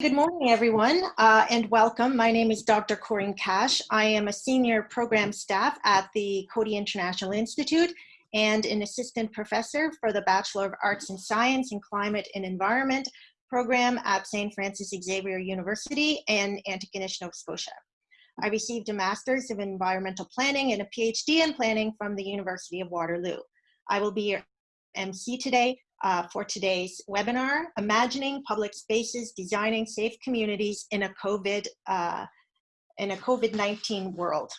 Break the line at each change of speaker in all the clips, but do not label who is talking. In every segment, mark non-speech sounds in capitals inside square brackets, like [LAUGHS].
Good morning, everyone, uh, and welcome. My name is Dr. Corinne Cash. I am a senior program staff at the Coady International Institute and an assistant professor for the Bachelor of Arts in Science in Climate and Environment program at St. Francis Xavier University in Antigonish, Nova Scotia. I received a Master's of Environmental Planning and a PhD in Planning from the University of Waterloo. I will be your MC today uh, for today's webinar, Imagining Public Spaces, Designing Safe Communities in a COVID, uh, in a COVID-19 world.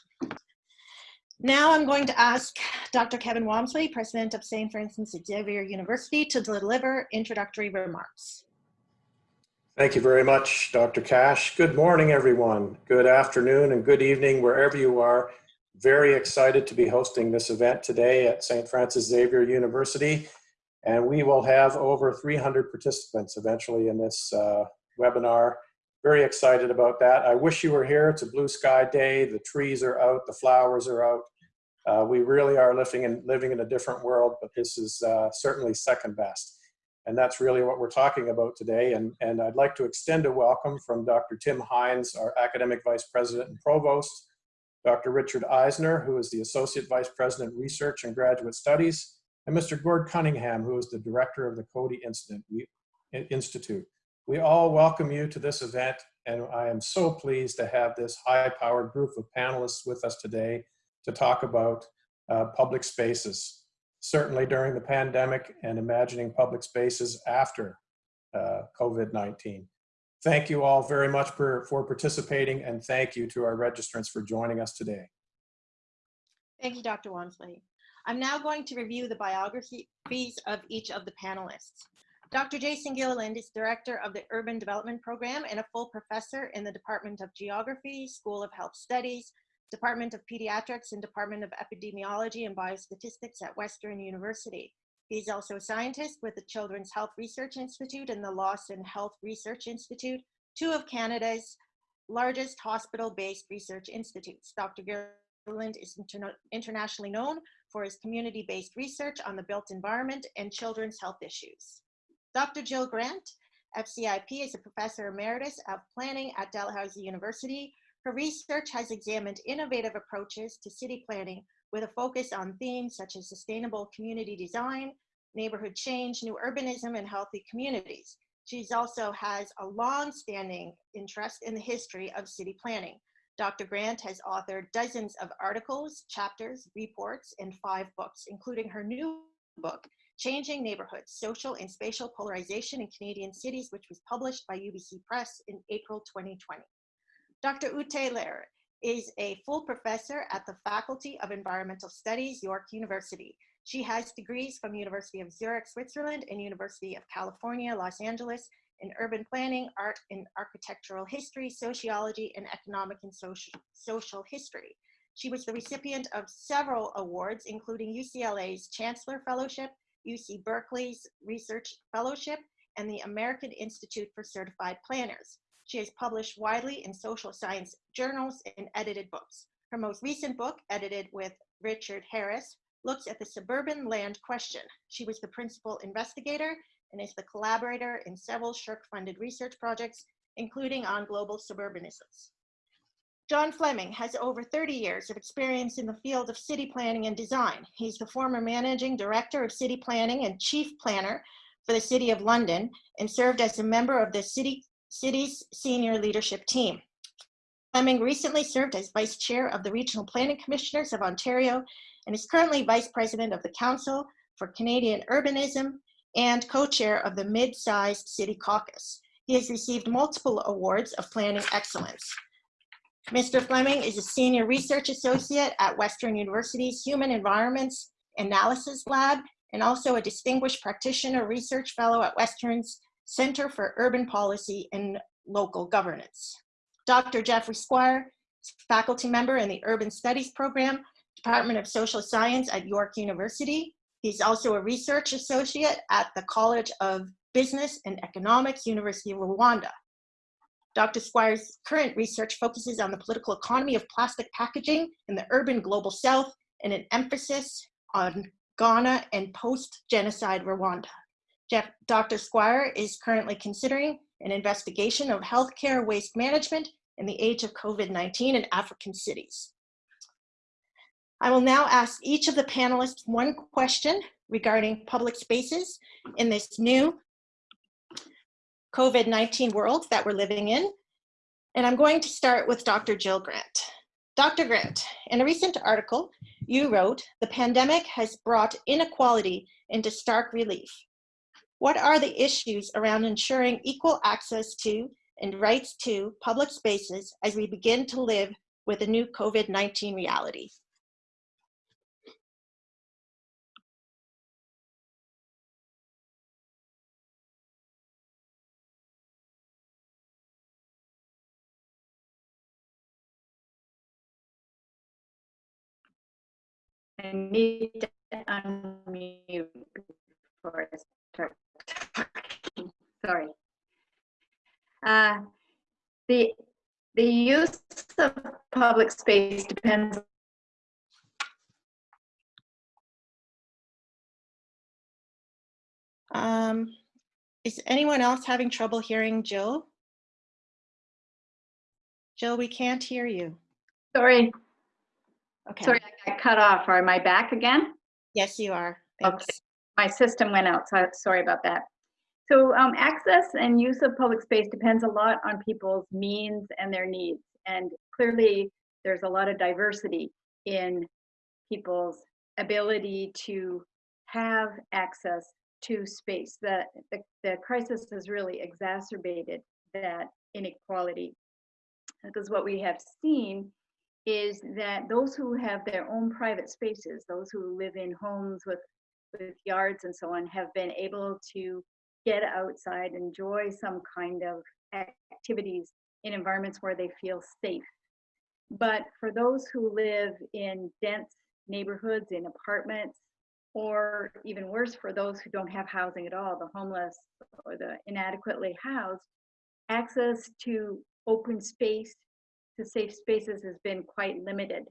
Now I'm going to ask Dr. Kevin Walmsley, President of St. Francis Xavier University, to deliver introductory remarks.
Thank you very much, Dr. Cash. Good morning, everyone. Good afternoon and good evening, wherever you are. Very excited to be hosting this event today at St. Francis Xavier University and we will have over 300 participants eventually in this uh, webinar. Very excited about that. I wish you were here. It's a blue sky day. The trees are out, the flowers are out. Uh, we really are living in, living in a different world, but this is uh, certainly second best. And that's really what we're talking about today. And, and I'd like to extend a welcome from Dr. Tim Hynes, our Academic Vice President and Provost, Dr. Richard Isnor, who is the Associate Vice President, Research and Graduate Studies, and Mr. Gord Cunningham, who is the director of the Coady Institute. We all welcome you to this event, and I am so pleased to have this high-powered group of panelists with us today to talk about uh, public spaces, certainly during the pandemic and imagining public spaces after uh, COVID-19. Thank you all very much for, for participating, and thank you to our registrants for joining us today.
Thank you, Dr. Walmsley. I'm now going to review the biographies of each of the panelists. Dr. Jason Gilliland is Director of the Urban Development Program and a full professor in the Department of Geography, School of Health Studies, Department of Pediatrics, and Department of Epidemiology and Biostatistics at Western University. He's also a scientist with the Children's Health Research Institute and the Lawson Health Research Institute, two of Canada's largest hospital-based research institutes. Dr. Gilliland is interna internationally known for his community-based research on the built environment and children's health issues. Dr. Jill Grant, FCIP, is a professor emeritus of planning at Dalhousie University. Her research has examined innovative approaches to city planning with a focus on themes such as sustainable community design, neighborhood change, new urbanism, and healthy communities. She also has a long-standing interest in the history of city planning, Dr. Grant has authored dozens of articles, chapters, reports, and five books, including her new book, Changing Neighborhoods, Social and Spatial Polarization in Canadian Cities, which was published by UBC Press in April 2020. Dr. Ute Lehrer is a full professor at the Faculty of Environmental Studies, York University. She has degrees from University of Zurich, Switzerland, and University of California, Los Angeles, in urban planning, art and architectural history, sociology, and economic and social, social history. She was the recipient of several awards, including UCLA's Chancellor Fellowship, UC Berkeley's Research Fellowship, and the American Institute for Certified Planners. She has published widely in social science journals and edited books. Her most recent book, edited with Richard Harris, looks at the suburban land question. She was the principal investigator and is the collaborator in several SSHRC-funded research projects, including on global suburbanisms. John Fleming has over 30 years of experience in the field of city planning and design. He's the former managing director of city planning and chief planner for the City of London and served as a member of the city, city's senior leadership team. Fleming recently served as vice chair of the Regional Planning Commissioners of Ontario and is currently vice president of the Council for Canadian Urbanism and co-chair of the Mid-Sized City Caucus. He has received multiple awards of planning excellence. Mr. Fleming is a senior research associate at Western University's Human Environments Analysis Lab and also a distinguished practitioner research fellow at Western's Center for Urban Policy and Local Governance. Dr. Jeffrey Squire, faculty member in the Urban Studies Program, Department of Social Science at York University, He's also a research associate at the College of Business and Economics, University of Rwanda. Dr. Squire's current research focuses on the political economy of plastic packaging in the urban global south and an emphasis on Ghana and post-genocide Rwanda. Jeff, Dr. Squire is currently considering an investigation of healthcare waste management in the age of COVID-19 in African cities. I will now ask each of the panelists one question regarding public spaces in this new COVID-19 world that we're living in. And I'm going to start with Dr. Jill Grant. Dr. Grant, in a recent article, you wrote, the pandemic has brought inequality into stark relief. What are the issues around ensuring equal access to and rights to public spaces as we begin to live with the new COVID-19 reality?
I need to unmute before I start talking. Sorry. Uh, the the use of public space depends.
Um, is anyone else having trouble hearing Jill? Jill, we can't hear you.
Sorry,
Okay.
sorry, I got cut off. Am I back again?
Yes, you are.
Okay. My system went out, so sorry about that. So um, access and use of public space depends a lot on people's means and their needs. And clearly, there's a lot of diversity in people's ability to have access to space. The, the, the crisis has really exacerbated that inequality. Because what we have seen is that those who have their own private spaces, those who live in homes with with yards and so on have been able to get outside, enjoy some kind of activities in environments where they feel safe. But for those who live in dense neighborhoods, in apartments, or even worse, for those who don't have housing at all, the homeless or the inadequately housed, access to open space, to safe spaces has been quite limited.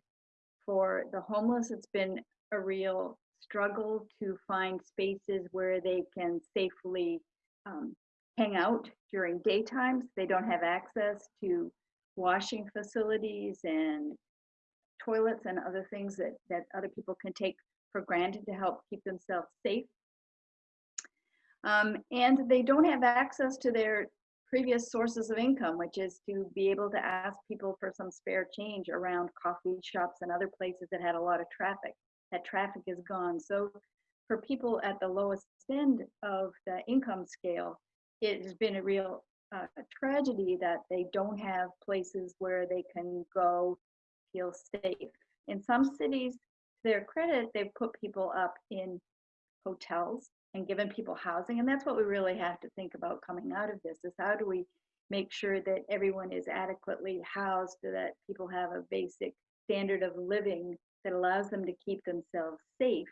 For the homeless, it's been a real struggle to find spaces where they can safely um, hang out during daytimes. They don't have access to washing facilities and toilets and other things that, that other people can take for granted to help keep themselves safe. Um, and they don't have access to their previous sources of income, which is to be able to ask people for some spare change around coffee shops and other places that had a lot of traffic that traffic is gone. So for people at the lowest end of the income scale, it has been a real uh, tragedy that they don't have places where they can go feel safe. In some cities, to their credit, they've put people up in hotels and given people housing. And that's what we really have to think about coming out of this is how do we make sure that everyone is adequately housed that people have a basic standard of living that allows them to keep themselves safe,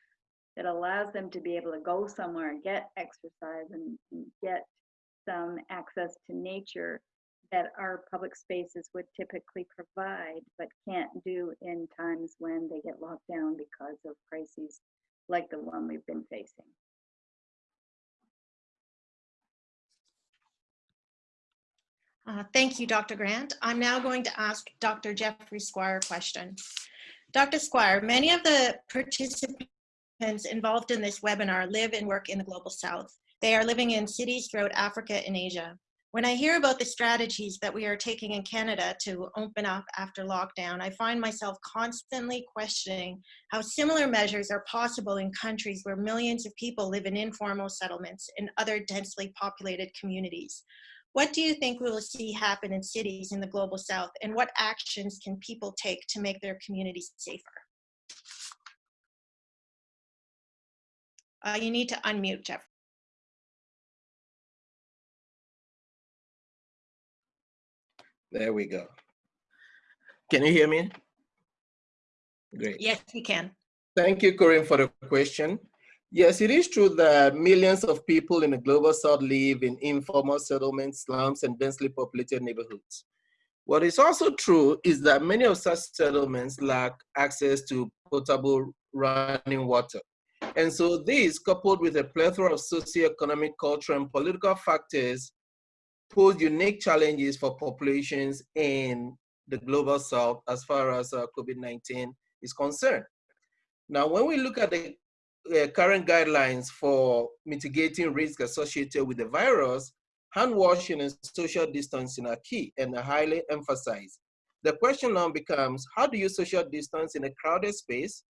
that allows them to be able to go somewhere and get exercise and, and get some access to nature that our public spaces would typically provide, but can't do in times when they get locked down because of crises like the one we've been facing.
Uh, thank you, Dr. Grant. I'm now going to ask Dr. Jeffrey Squire a question. Dr. Squire, many of the participants involved in this webinar live and work in the Global South. They are living in cities throughout Africa and Asia. When I hear about the strategies that we are taking in Canada to open up after lockdown, I find myself constantly questioning how similar measures are possible in countries where millions of people live in informal settlements and other densely populated communities. What do you think we will see happen in cities in the Global South and what actions can people take to make their communities safer? Uh, you need to unmute, Jeff.
There we go. Can you hear me? Great.
Yes, we can.
Thank you, Corinne, for the question. Yes, it is true that millions of people in the global south live in informal settlements, slums, and densely populated neighborhoods. What is also true is that many of such settlements lack access to potable running water. And so this, coupled with a plethora of socioeconomic, cultural, and political factors, pose unique challenges for populations in the global south as far as uh, COVID-19 is concerned. Now, when we look at the uh, current guidelines for mitigating risk associated with the virus, hand washing and social distancing are key and are highly emphasized. The question now becomes, how do you social distance in a crowded space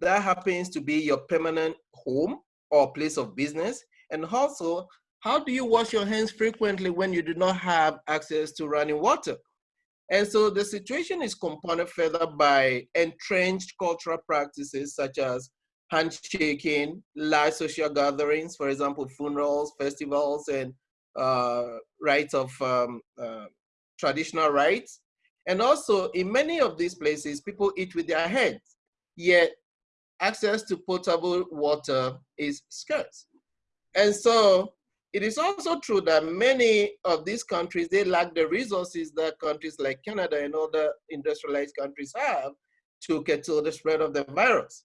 that happens to be your permanent home or place of business? And also, how do you wash your hands frequently when you do not have access to running water? And so the situation is compounded further by entrenched cultural practices such as handshaking, large social gatherings, for example, funerals, festivals, and uh, rites of um, uh, traditional rites. And also, in many of these places, people eat with their hands, yet access to potable water is scarce. And so it is also true that many of these countries, they lack the resources that countries like Canada and other industrialized countries have to curtail the spread of the virus.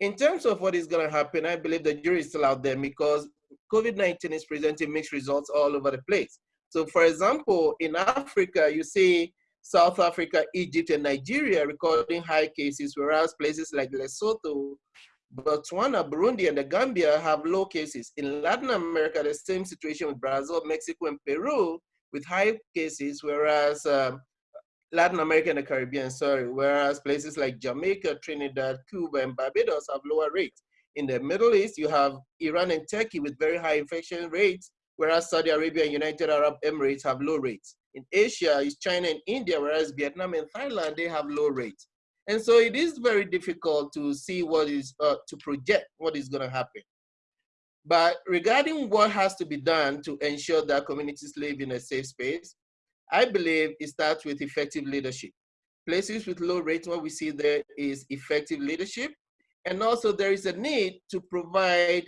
In terms of what is going to happen, I believe the jury is still out there because COVID-19 is presenting mixed results all over the place. So for example, in Africa, you see South Africa, Egypt, and Nigeria recording high cases, whereas places like Lesotho, Botswana, Burundi, and the Gambia have low cases. In Latin America, the same situation with Brazil, Mexico, and Peru with high cases, whereas um, Latin America and the Caribbean, sorry, whereas places like Jamaica, Trinidad, Cuba, and Barbados have lower rates. In the Middle East, you have Iran and Turkey with very high infection rates, whereas Saudi Arabia and United Arab Emirates have low rates. In Asia, it's China and India, whereas Vietnam and Thailand, they have low rates. And so it is very difficult to see what is, uh, to project what is gonna happen. But regarding what has to be done to ensure that communities live in a safe space, I believe it starts with effective leadership. Places with low rates, what we see there is effective leadership. And also there is a need to provide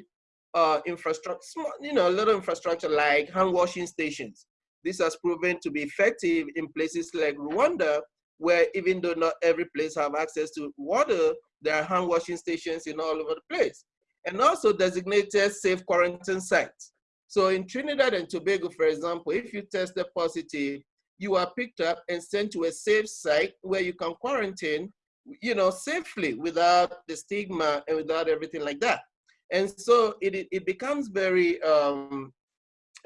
uh, infrastructure, you know, a little infrastructure like hand washing stations. This has proven to be effective in places like Rwanda, where even though not every place have access to water, there are hand washing stations in all over the place. And also designated safe quarantine sites. So in Trinidad and Tobago, for example, if you test tested positive, you are picked up and sent to a safe site where you can quarantine, you know, safely without the stigma and without everything like that. And so it, it becomes very um,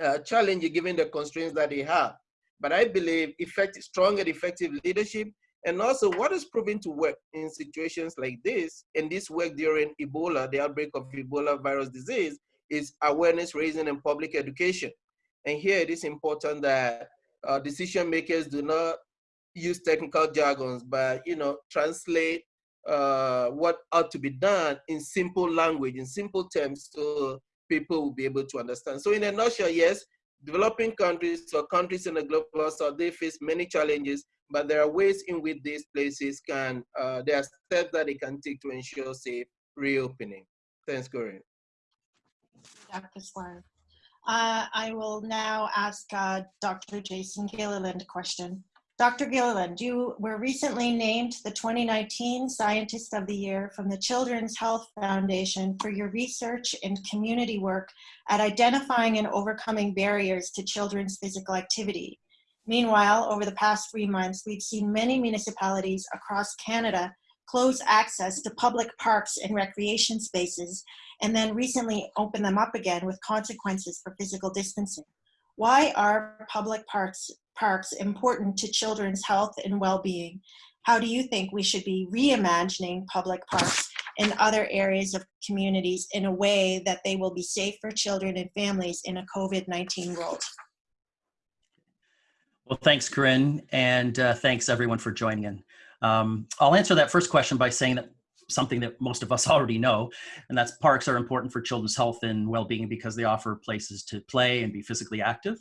uh, challenging given the constraints that they have. But I believe effective, strong and effective leadership and also what is proven to work in situations like this, and this work during Ebola, the outbreak of Ebola virus disease, is awareness raising and public education. And here it is important that uh, decision makers do not use technical jargons, but you know, translate uh, what ought to be done in simple language, in simple terms, so people will be able to understand. So in a nutshell, yes, developing countries or countries in the global south, they face many challenges, but there are ways in which these places can, uh, there are steps that they can take to ensure safe reopening. Thanks, Corinne.
Dr. Slime. Uh, I will now ask uh, Dr. Jason Gilliland a question. Dr. Gilliland, you were recently named the 2019 Scientist of the Year from the Children's Health Foundation for your research and community work at identifying and overcoming barriers to children's physical activity. Meanwhile, over the past three months, we've seen many municipalities across Canada close access to public parks and recreation spaces, and then recently open them up again with consequences for physical distancing. Why are public parks parks important to children's health and well-being? How do you think we should be reimagining public parks in other areas of communities in a way that they will be safe for children and families in a COVID-19 world?
Well, thanks, Corinne, and uh, thanks everyone for joining in. Um, I'll answer that first question by saying that something that most of us [LAUGHS] already know, and that's parks are important for children's health and well-being because they offer places to play and be physically active.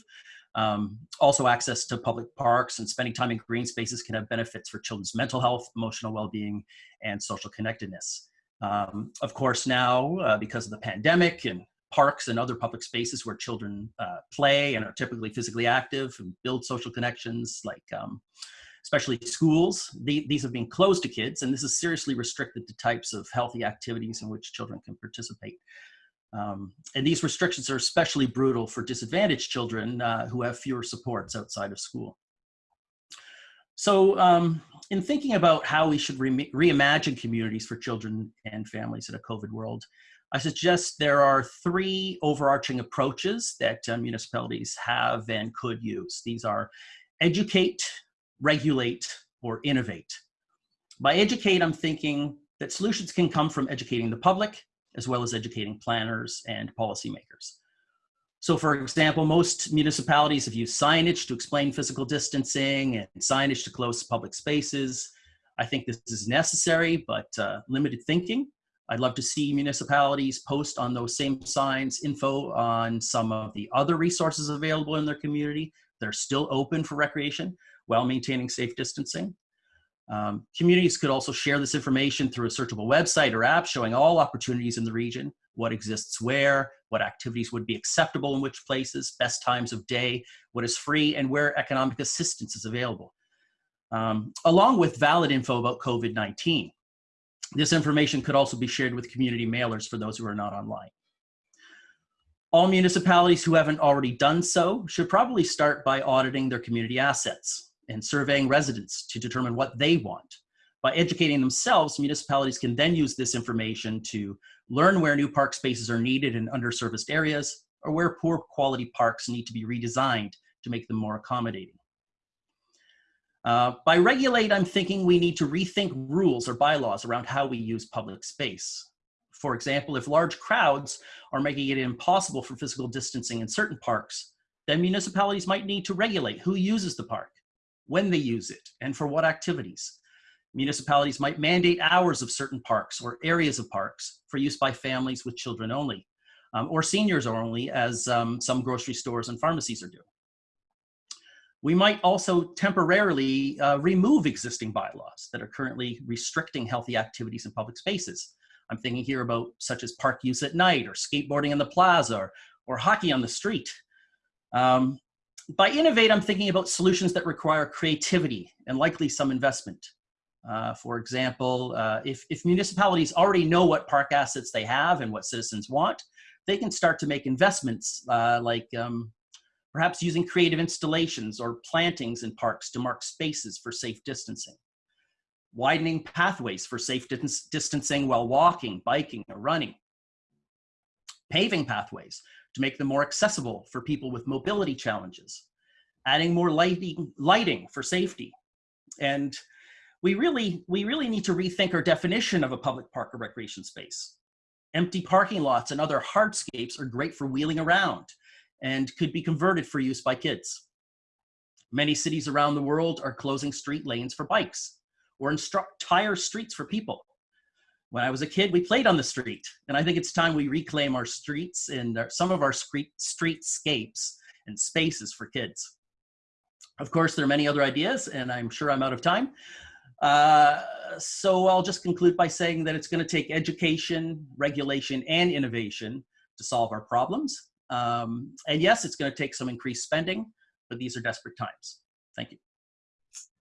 Um, also, access to public parks and spending time in green spaces can have benefits for children's mental health, emotional well-being, and social connectedness. Um, of course, now, uh, because of the pandemic and parks and other public spaces where children uh, play and are typically physically active and build social connections, like um, especially schools, the, these have been closed to kids, and this is seriously restricted to types of healthy activities in which children can participate. Um, and these restrictions are especially brutal for disadvantaged children uh, who have fewer supports outside of school. So um, in thinking about how we should re reimagine communities for children and families in a COVID world, I suggest there are three overarching approaches that uh, municipalities have and could use. These are educate, regulate, or innovate. By educate, I'm thinking that solutions can come from educating the public, as well as educating planners and policymakers. So for example, most municipalities have used signage to explain physical distancing and signage to close public spaces. I think this is necessary, but uh, limited thinking. I'd love to see municipalities post on those same signs info on some of the other resources available in their community They're still open for recreation while maintaining safe distancing. Um, communities could also share this information through a searchable website or app showing all opportunities in the region, what exists where, what activities would be acceptable in which places, best times of day, what is free, and where economic assistance is available, um, along with valid info about COVID-19. This information could also be shared with community mailers for those who are not online. All municipalities who haven't already done so should probably start by auditing their community assets and surveying residents to determine what they want. By educating themselves, municipalities can then use this information to learn where new park spaces are needed in underserviced areas or where poor quality parks need to be redesigned to make them more accommodating. Uh, by regulate, I'm thinking we need to rethink rules or bylaws around how we use public space. For example, if large crowds are making it impossible for physical distancing in certain parks, then municipalities might need to regulate who uses the park, when they use it, and for what activities. Municipalities might mandate hours of certain parks or areas of parks for use by families with children only, um, or seniors only, as um, some grocery stores and pharmacies are doing. We might also temporarily uh, remove existing bylaws that are currently restricting healthy activities in public spaces. I'm thinking here about such as park use at night or skateboarding in the plaza or, or hockey on the street. Um, by innovate, I'm thinking about solutions that require creativity and likely some investment. Uh, for example, uh, if, if municipalities already know what park assets they have and what citizens want, they can start to make investments uh, like um, perhaps using creative installations or plantings in parks to mark spaces for safe distancing, widening pathways for safe dis distancing while walking, biking, or running, paving pathways to make them more accessible for people with mobility challenges, adding more lighting, lighting for safety. And we really, we really need to rethink our definition of a public park or recreation space. Empty parking lots and other hardscapes are great for wheeling around and could be converted for use by kids. Many cities around the world are closing street lanes for bikes or entire streets for people. When I was a kid, we played on the street, and I think it's time we reclaim our streets and some of our street streetscapes and spaces for kids. Of course, there are many other ideas, and I'm sure I'm out of time. Uh, so I'll just conclude by saying that it's going to take education, regulation, and innovation to solve our problems. Um, and yes, it's going to take some increased spending, but these are desperate times. Thank you.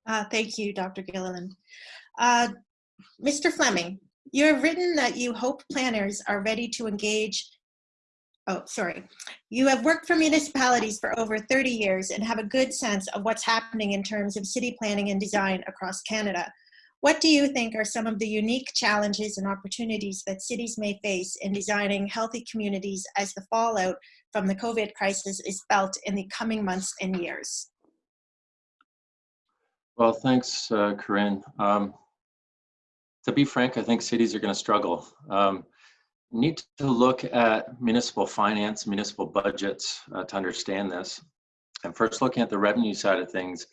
Uh, thank you, Dr. Gilliland. Uh, Mr. Fleming, you have written that you hope planners are ready to engage. Oh, sorry. You have worked for municipalities for over 30 years and have a good sense of what's happening in terms of city planning and design across Canada. What do you think are some of the unique challenges and opportunities that cities may face in designing healthy communities as the fallout from the COVID crisis is felt in the coming months and years?
Well, thanks, uh, Corinne. Um, to be frank, I think cities are going to struggle. Um, need to look at municipal finance, municipal budgets uh, to understand this. And first looking at the revenue side of things,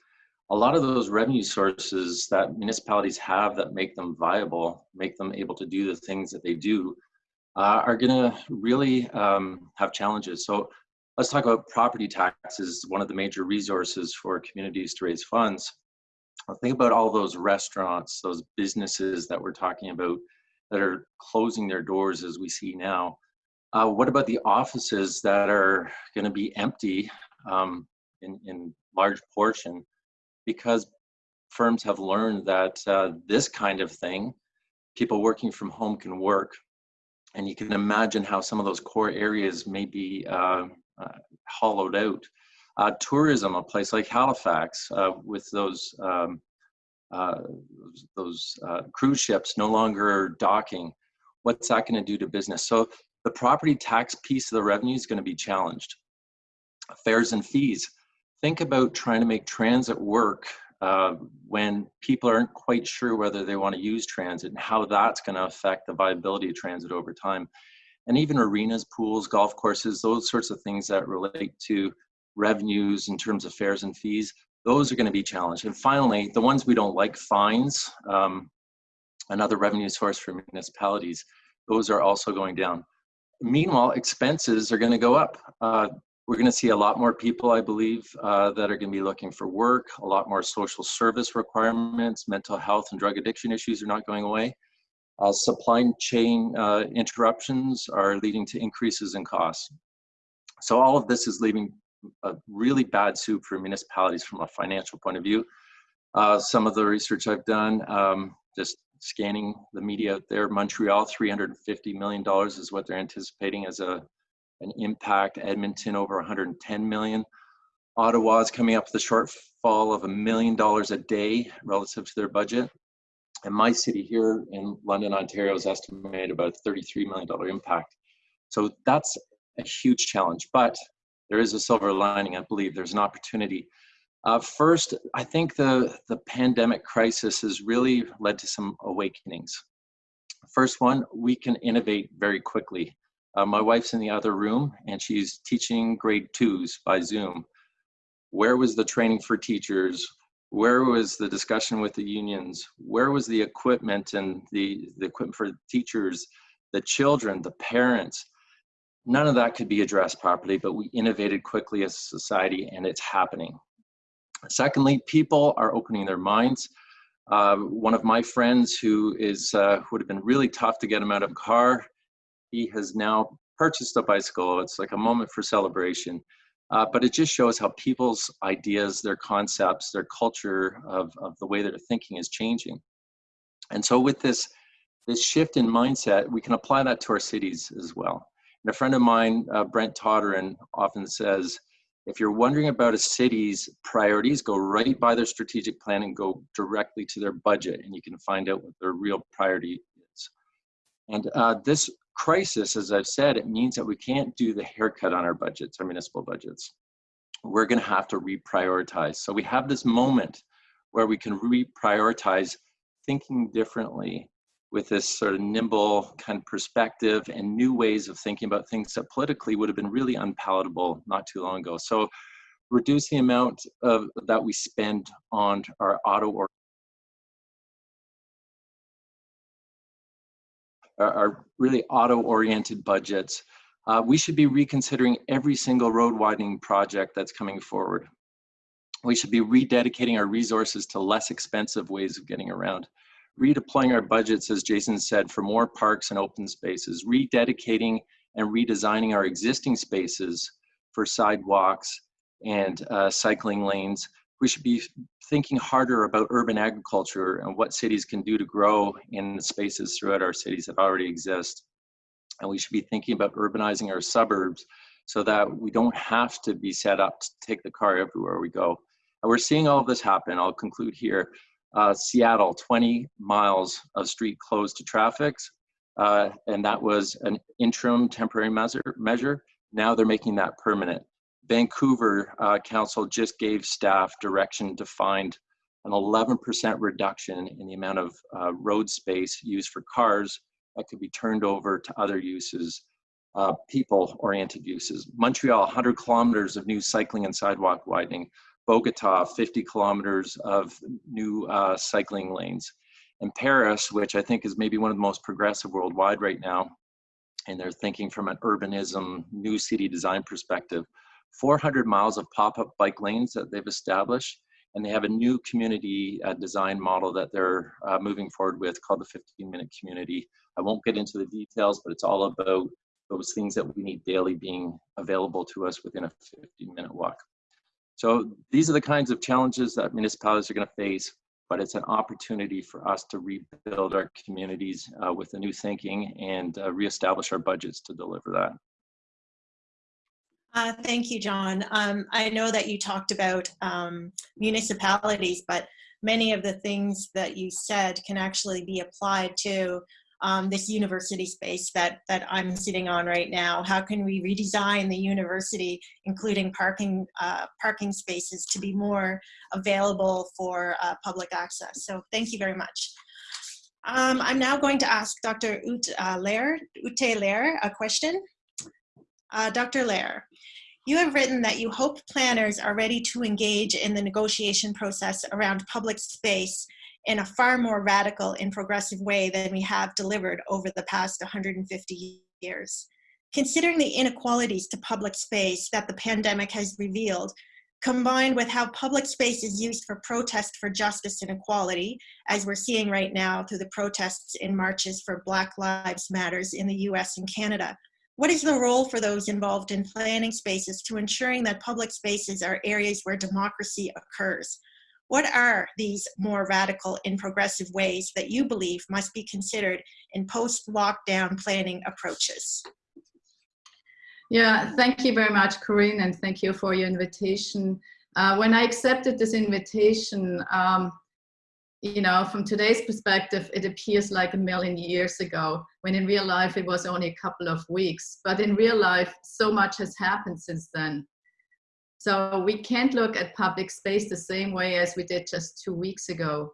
a lot of those revenue sources that municipalities have that make them viable, make them able to do the things that they do, uh, are going to really um, have challenges. So let's talk about property taxes, one of the major resources for communities to raise funds. Think about all those restaurants, those businesses that we're talking about that are closing their doors as we see now. Uh, what about the offices that are going to be empty um, in, in large portion because firms have learned that uh, this kind of thing, people working from home can work. And you can imagine how some of those core areas may be uh, uh, hollowed out. Uh, tourism, a place like Halifax, uh, with those um, uh, those uh, cruise ships no longer docking, what's that going to do to business? So the property tax piece of the revenue is going to be challenged. Fares and fees. Think about trying to make transit work uh, when people aren't quite sure whether they want to use transit and how that's going to affect the viability of transit over time. And even arenas, pools, golf courses, those sorts of things that relate to revenues in terms of fares and fees, those are going to be challenged. And finally, the ones we don't like, fines, um, another revenue source for municipalities, those are also going down. Meanwhile, expenses are going to go up. Uh, we're going to see a lot more people, I believe, uh, that are going to be looking for work, a lot more social service requirements, mental health and drug addiction issues are not going away. Uh, supply chain uh, interruptions are leading to increases in costs. So all of this is leaving a really bad soup for municipalities from a financial point of view. Uh, some of the research I've done, um, just scanning the media out there, Montreal, $350 million is what they're anticipating as a, an impact. Edmonton, over 110 million. Ottawa is coming up with a shortfall of a million dollars a day relative to their budget. And my city here in London, Ontario is estimated about $33 million impact. So that's a huge challenge, but there is a silver lining. I believe there's an opportunity. Uh, first, I think the, the pandemic crisis has really led to some awakenings. First one, we can innovate very quickly. Uh, my wife's in the other room and she's teaching grade twos by Zoom. Where was the training for teachers? Where was the discussion with the unions? Where was the equipment and the, the equipment for teachers, the children, the parents? None of that could be addressed properly, but we innovated quickly as a society and it's happening. Secondly, people are opening their minds. Uh, one of my friends who is uh, would have been really tough to get him out of a car, he has now purchased a bicycle. It's like a moment for celebration. Uh, but it just shows how people's ideas, their concepts, their culture of, of the way that they're thinking is changing. And so with this, this shift in mindset, we can apply that to our cities as well. And a friend of mine, uh, Brent Toderian, often says, if you're wondering about a city's priorities, go right by their strategic plan and go directly to their budget, and you can find out what their real priority is. And uh, this crisis, as I've said, it means that we can't do the haircut on our budgets, our municipal budgets. We're going to have to reprioritize. So we have this moment where we can reprioritize thinking differently with this sort of nimble kind of perspective and new ways of thinking about things that politically would have been really unpalatable not too long ago. So reduce the amount of that we spend on our auto or our really auto-oriented budgets. Uh, we should be reconsidering every single road widening project that's coming forward. We should be rededicating our resources to less expensive ways of getting around redeploying our budgets, as Jason said, for more parks and open spaces, rededicating and redesigning our existing spaces for sidewalks and uh, cycling lanes. We should be thinking harder about urban agriculture and what cities can do to grow in the spaces throughout our cities that already exist. And we should be thinking about urbanizing our suburbs so that we don't have to be set up to take the car everywhere we go. And we're seeing all of this happen. I'll conclude here uh, Seattle, 20 miles of street closed to traffic. Uh, and that was an interim temporary measure, measure. Now they're making that permanent. Vancouver uh, Council just gave staff direction to find an 11% reduction in the amount of uh, road space used for cars that could be turned over to other uses, uh, people-oriented uses. Montreal, 100 kilometers of new cycling and sidewalk widening. Bogota, 50 kilometers of new uh, cycling lanes. And Paris, which I think is maybe one of the most progressive worldwide right now, and they're thinking from an urbanism, new city design perspective, 400 miles of pop-up bike lanes that they've established, and they have a new community uh, design model that they're uh, moving forward with called the 15-minute community. I won't get into the details, but it's all about those things that we need daily being available to us within a 15-minute walk. So these are the kinds of challenges that municipalities are going to face. but it's an opportunity for us to rebuild our communities uh, with a new thinking and uh, reestablish our budgets to deliver that.
Uh, Thank you, John. Um, I know that you talked about um, municipalities, but many of the things that you said can actually be applied to um, this university space that, that I'm sitting on right now. How can we redesign the university, including parking, uh, parking spaces to be more available for uh, public access? So thank you very much. Um, I'm now going to ask Dr. Ut, uh, Lair, Ute Lair a question. Uh, Dr. Lair, you have written that you hope planners are ready to engage in the negotiation process around public space in a far more radical and progressive way than we have delivered over the past 150 years. Considering the inequalities to public space that the pandemic has revealed, combined with how public space is used for protest for justice and equality, as we're seeing right now through the protests and marches for Black Lives Matters in the US and Canada, what is the role for those involved in planning spaces to ensuring that public spaces are areas where democracy occurs? What are these more radical and progressive ways that you believe must be considered in post-lockdown planning approaches?
Yeah, thank you very much, Corinne, and thank you for your invitation. Uh, when I accepted this invitation, um, you know, from today's perspective, it appears like a million years ago, when in real life it was only a couple of weeks. But in real life, so much has happened since then. So we can't look at public space the same way as we did just two weeks ago.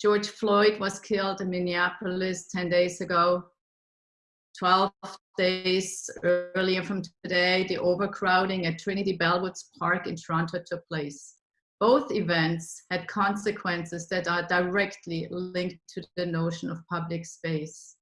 George Floyd was killed in Minneapolis 10 days ago. 12 days earlier from today, the overcrowding at Trinity Bellwoods Park in Toronto took place. Both events had consequences that are directly linked to the notion of public space.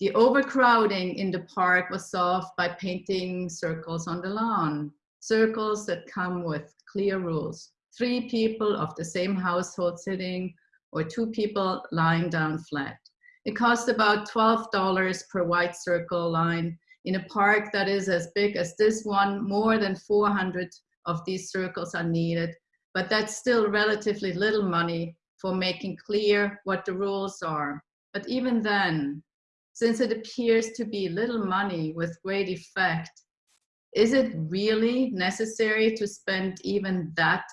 The overcrowding in the park was solved by painting circles on the lawn, circles that come with clear rules. Three people of the same household sitting or two people lying down flat. It costs about $12 per white circle line in a park that is as big as this one. More than 400 of these circles are needed, but that's still relatively little money for making clear what the rules are. But even then, since it appears to be little money with great effect, is it really necessary to spend even that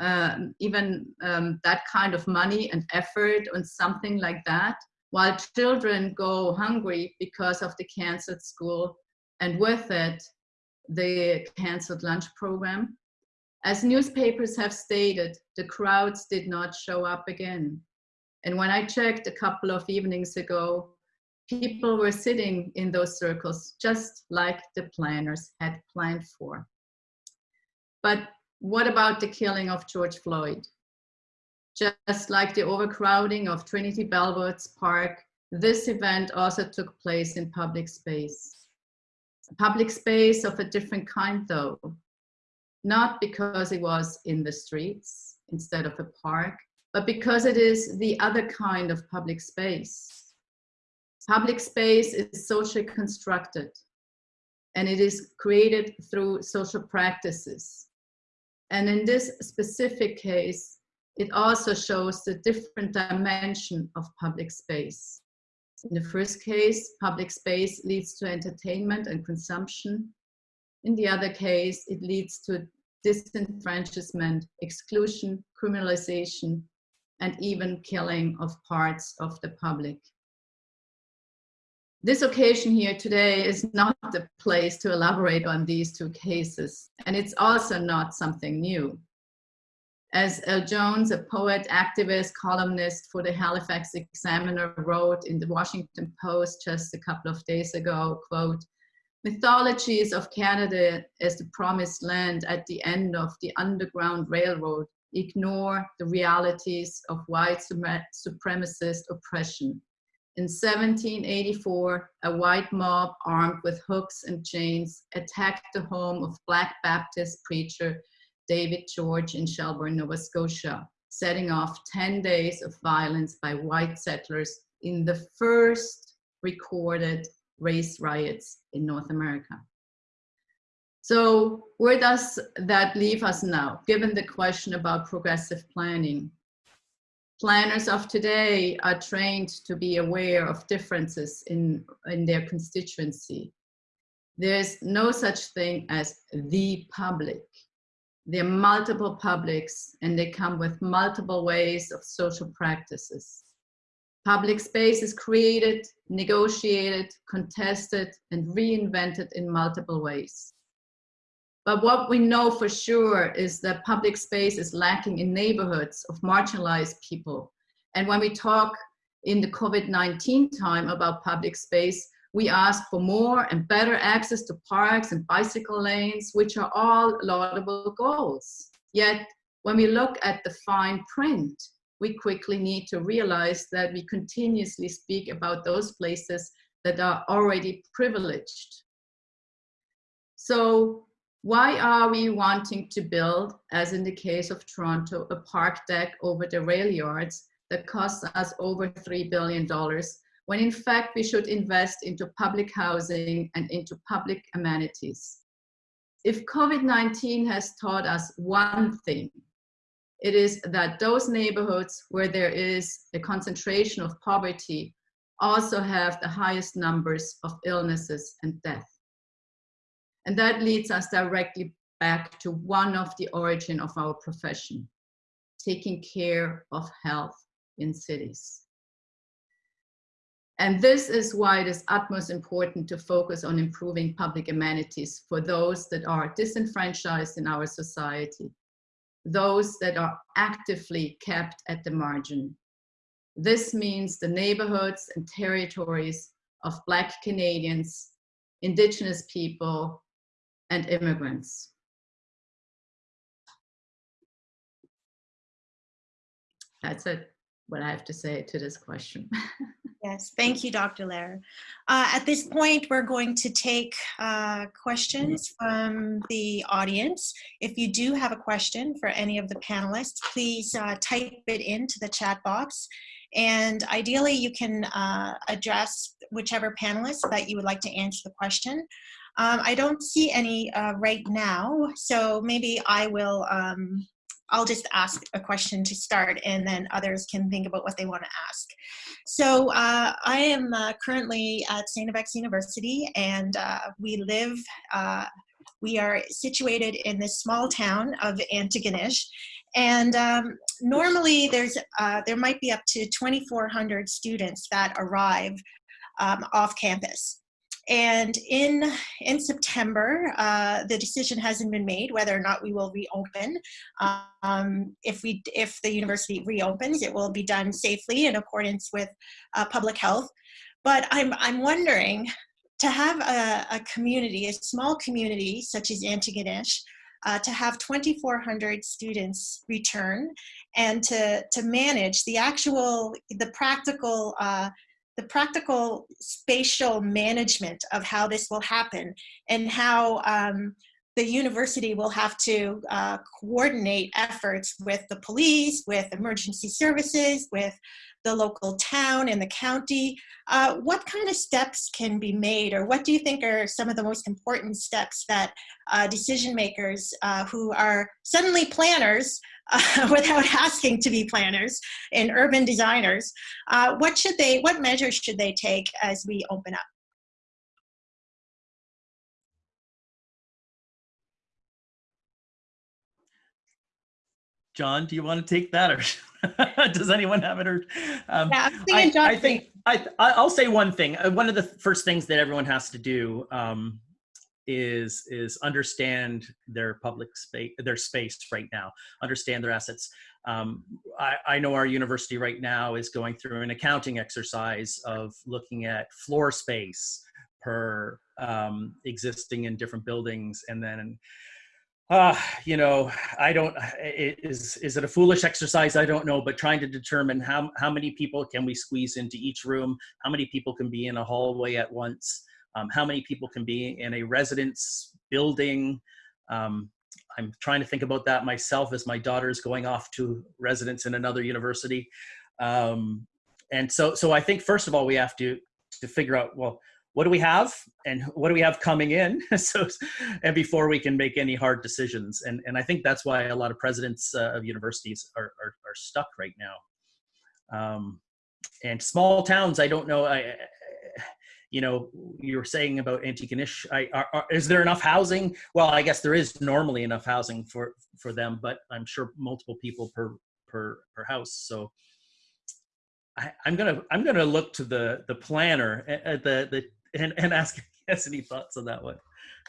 uh, even um, that kind of money and effort on something like that? while children go hungry because of the canceled school and with it, the canceled lunch program. As newspapers have stated, the crowds did not show up again. And when I checked a couple of evenings ago, people were sitting in those circles just like the planners had planned for. But what about the killing of George Floyd? Just like the overcrowding of Trinity Bellwoods Park, this event also took place in public space. Public space of a different kind though, not because it was in the streets instead of a park, but because it is the other kind of public space. Public space is socially constructed and it is created through social practices. And in this specific case, it also shows the different dimension of public space. In the first case, public space leads to entertainment and consumption. In the other case, it leads to disenfranchisement, exclusion, criminalization, and even killing of parts of the public. This occasion here today is not the place to elaborate on these two cases, and it's also not something new. As El Jones, a poet, activist, columnist for the Halifax Examiner wrote in the Washington Post just a couple of days ago, quote, mythologies of Canada as the promised land at the end of the Underground Railroad ignore the realities of white supremacist oppression. In 1784, a white mob armed with hooks and chains attacked the home of Black Baptist preacher David George in Shelburne, Nova Scotia, setting off 10 days of violence by white settlers in the first recorded race riots in North America. So where does that leave us now, given the question about progressive planning? Planners of today are trained to be aware of differences in, in their constituency. There's no such thing as the public. There are multiple publics and they come with multiple ways of social practices. Public space is created, negotiated, contested, and reinvented in multiple ways. But what we know for sure is that public space is lacking in neighborhoods of marginalized people. And when we talk in the COVID-19 time about public space, we ask for more and better access to parks and bicycle lanes, which are all laudable goals. Yet, when we look at the fine print, we quickly need to realize that we continuously speak about those places that are already privileged. So why are we wanting to build, as in the case of Toronto, a park deck over the rail yards that costs us over $3 billion, when in fact we should invest into public housing and into public amenities? If COVID-19 has taught us one thing, it is that those neighborhoods where there is a concentration of poverty also have the highest numbers of illnesses and death. And that leads us directly back to one of the origin of our profession, taking care of health in cities. And this is why it is utmost important to focus on improving public amenities for those that are disenfranchised in our society, those that are actively kept at the margin. This means the neighborhoods and territories of Black Canadians, Indigenous people, and immigrants. That's it, what I have to say to this question. [LAUGHS]
Yes, thank you, Dr. Lehrer. Uh, at this point, we're going to take uh, questions from the audience. If you do have a question for any of the panelists, please uh, type it into the chat box. And ideally, you can uh, address whichever panelist that you would like to answer the question. Um, I don't see any uh, right now, so maybe I will um, I'll just ask a question to start and then others can think about what they want to ask. So uh, I am uh, currently at St. FX University and uh, we live, uh, we are situated in this small town of Antigonish and um, normally there's, uh, there might be up to 2,400 students that arrive um, off campus. And in, in September, uh, the decision hasn't been made whether or not we will reopen. Um, if, we, if the university reopens, it will be done safely in accordance with uh, public health. But I'm, I'm wondering, to have a, a community, a small community such as Antigonish, uh, to have 2,400 students return and to, to manage the actual, the practical uh, the practical spatial management of how this will happen and how um, the university will have to uh, coordinate efforts with the police, with emergency services, with the local town and the county. Uh, what kind of steps can be made or what do you think are some of the most important steps that uh, decision makers uh, who are suddenly planners [LAUGHS] without asking to be planners and urban designers, uh, what should they, what measures should they take as we open up?
John, do you want to take that or [LAUGHS] does anyone have it? Or, um,
Yeah,
I,
John
I think I, I'll say one thing. Uh, One of the first things that everyone has to do um, is is understand their public space, their space right now. Understand their assets. Um, I, I know our university right now is going through an accounting exercise of looking at floor space per um, existing in different buildings, and then uh, you know, I don't, is, is it a foolish exercise? I don't know, but trying to determine how, how many people can we squeeze into each room? How many people can be in a hallway at once? Um, how many people can be in a residence building? Um, I'm trying to think about that myself as my daughter's going off to residence in another university. Um, and so, so I think first of all, we have to, to figure out, well, what do we have and what do we have coming in [LAUGHS] so and before we can make any hard decisions and and i think that's why a lot of presidents uh, of universities are, are, are stuck right now Um, and small towns, I don't know. I, you know, you were saying about Antigonish. I, are, are, is there enough housing? Well, I guess there is normally enough housing for for them, but I'm sure multiple people per per per house. So I, I'm gonna I'm gonna look to the the planner at the the and, and ask has any thoughts on that one.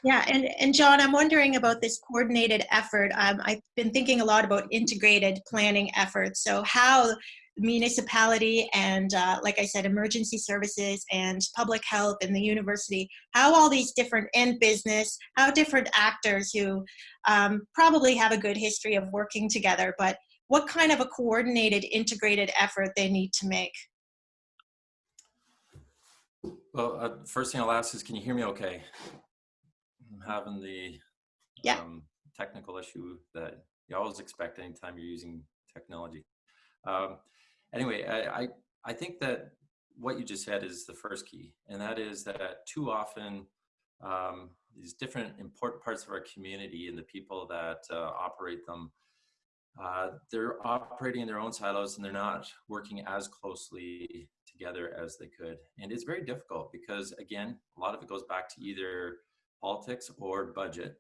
Yeah, and, and John, I'm wondering about this coordinated effort. Um, I've been thinking a lot about integrated planning efforts. So how municipality and, uh, like I said, emergency services and public health and the university, how all these different, and business, how different actors who um, probably have a good history of working together, but what kind of a coordinated, integrated effort they need to make.
Well, uh, first thing I'll ask is, can you hear me okay? I'm having the
Yeah.
um, technical issue that you always expect anytime you're using technology. Um, anyway, I, I, I think that what you just said is the first key, and that is that too often um, these different important parts of our community and the people that uh, operate them, uh, they're operating in their own silos and they're not working as closely together as they could. And it's very difficult because, again, a lot of it goes back to either politics or budget.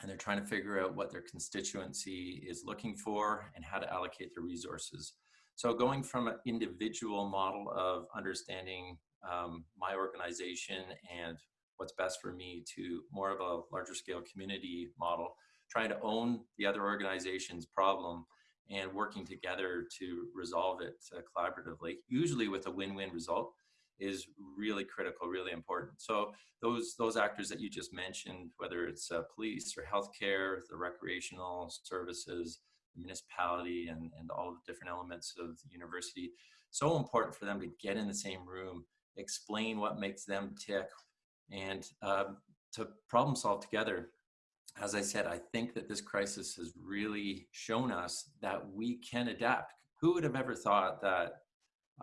And they're trying to figure out what their constituency is looking for and how to allocate their resources. So going from an individual model of understanding um, my organization and what's best for me to more of a larger scale community model, trying to own the other organization's problem and working together to resolve it uh, collaboratively, usually with a win-win result is really critical, really important. So those those actors that you just mentioned, whether it's uh, police or healthcare, the recreational services, the municipality, and and all the different elements of the university, so important for them to get in the same room, explain what makes them tick, and um, to problem solve together. As I said, I think that this crisis has really shown us that we can adapt. Who would have ever thought that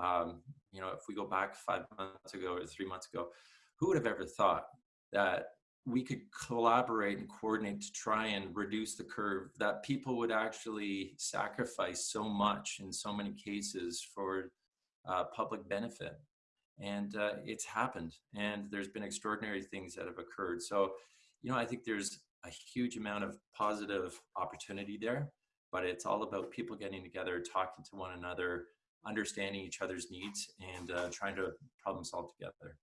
um, you know, if we go back five months ago or three months ago, who would have ever thought that we could collaborate and coordinate to try and reduce the curve, that people would actually sacrifice so much in so many cases for uh, public benefit. And uh, it's happened, and there's been extraordinary things that have occurred. So, you know, I think there's a huge amount of positive opportunity there, but it's all about people getting together, talking to one another, understanding each other's needs and uh, trying to problem solve together.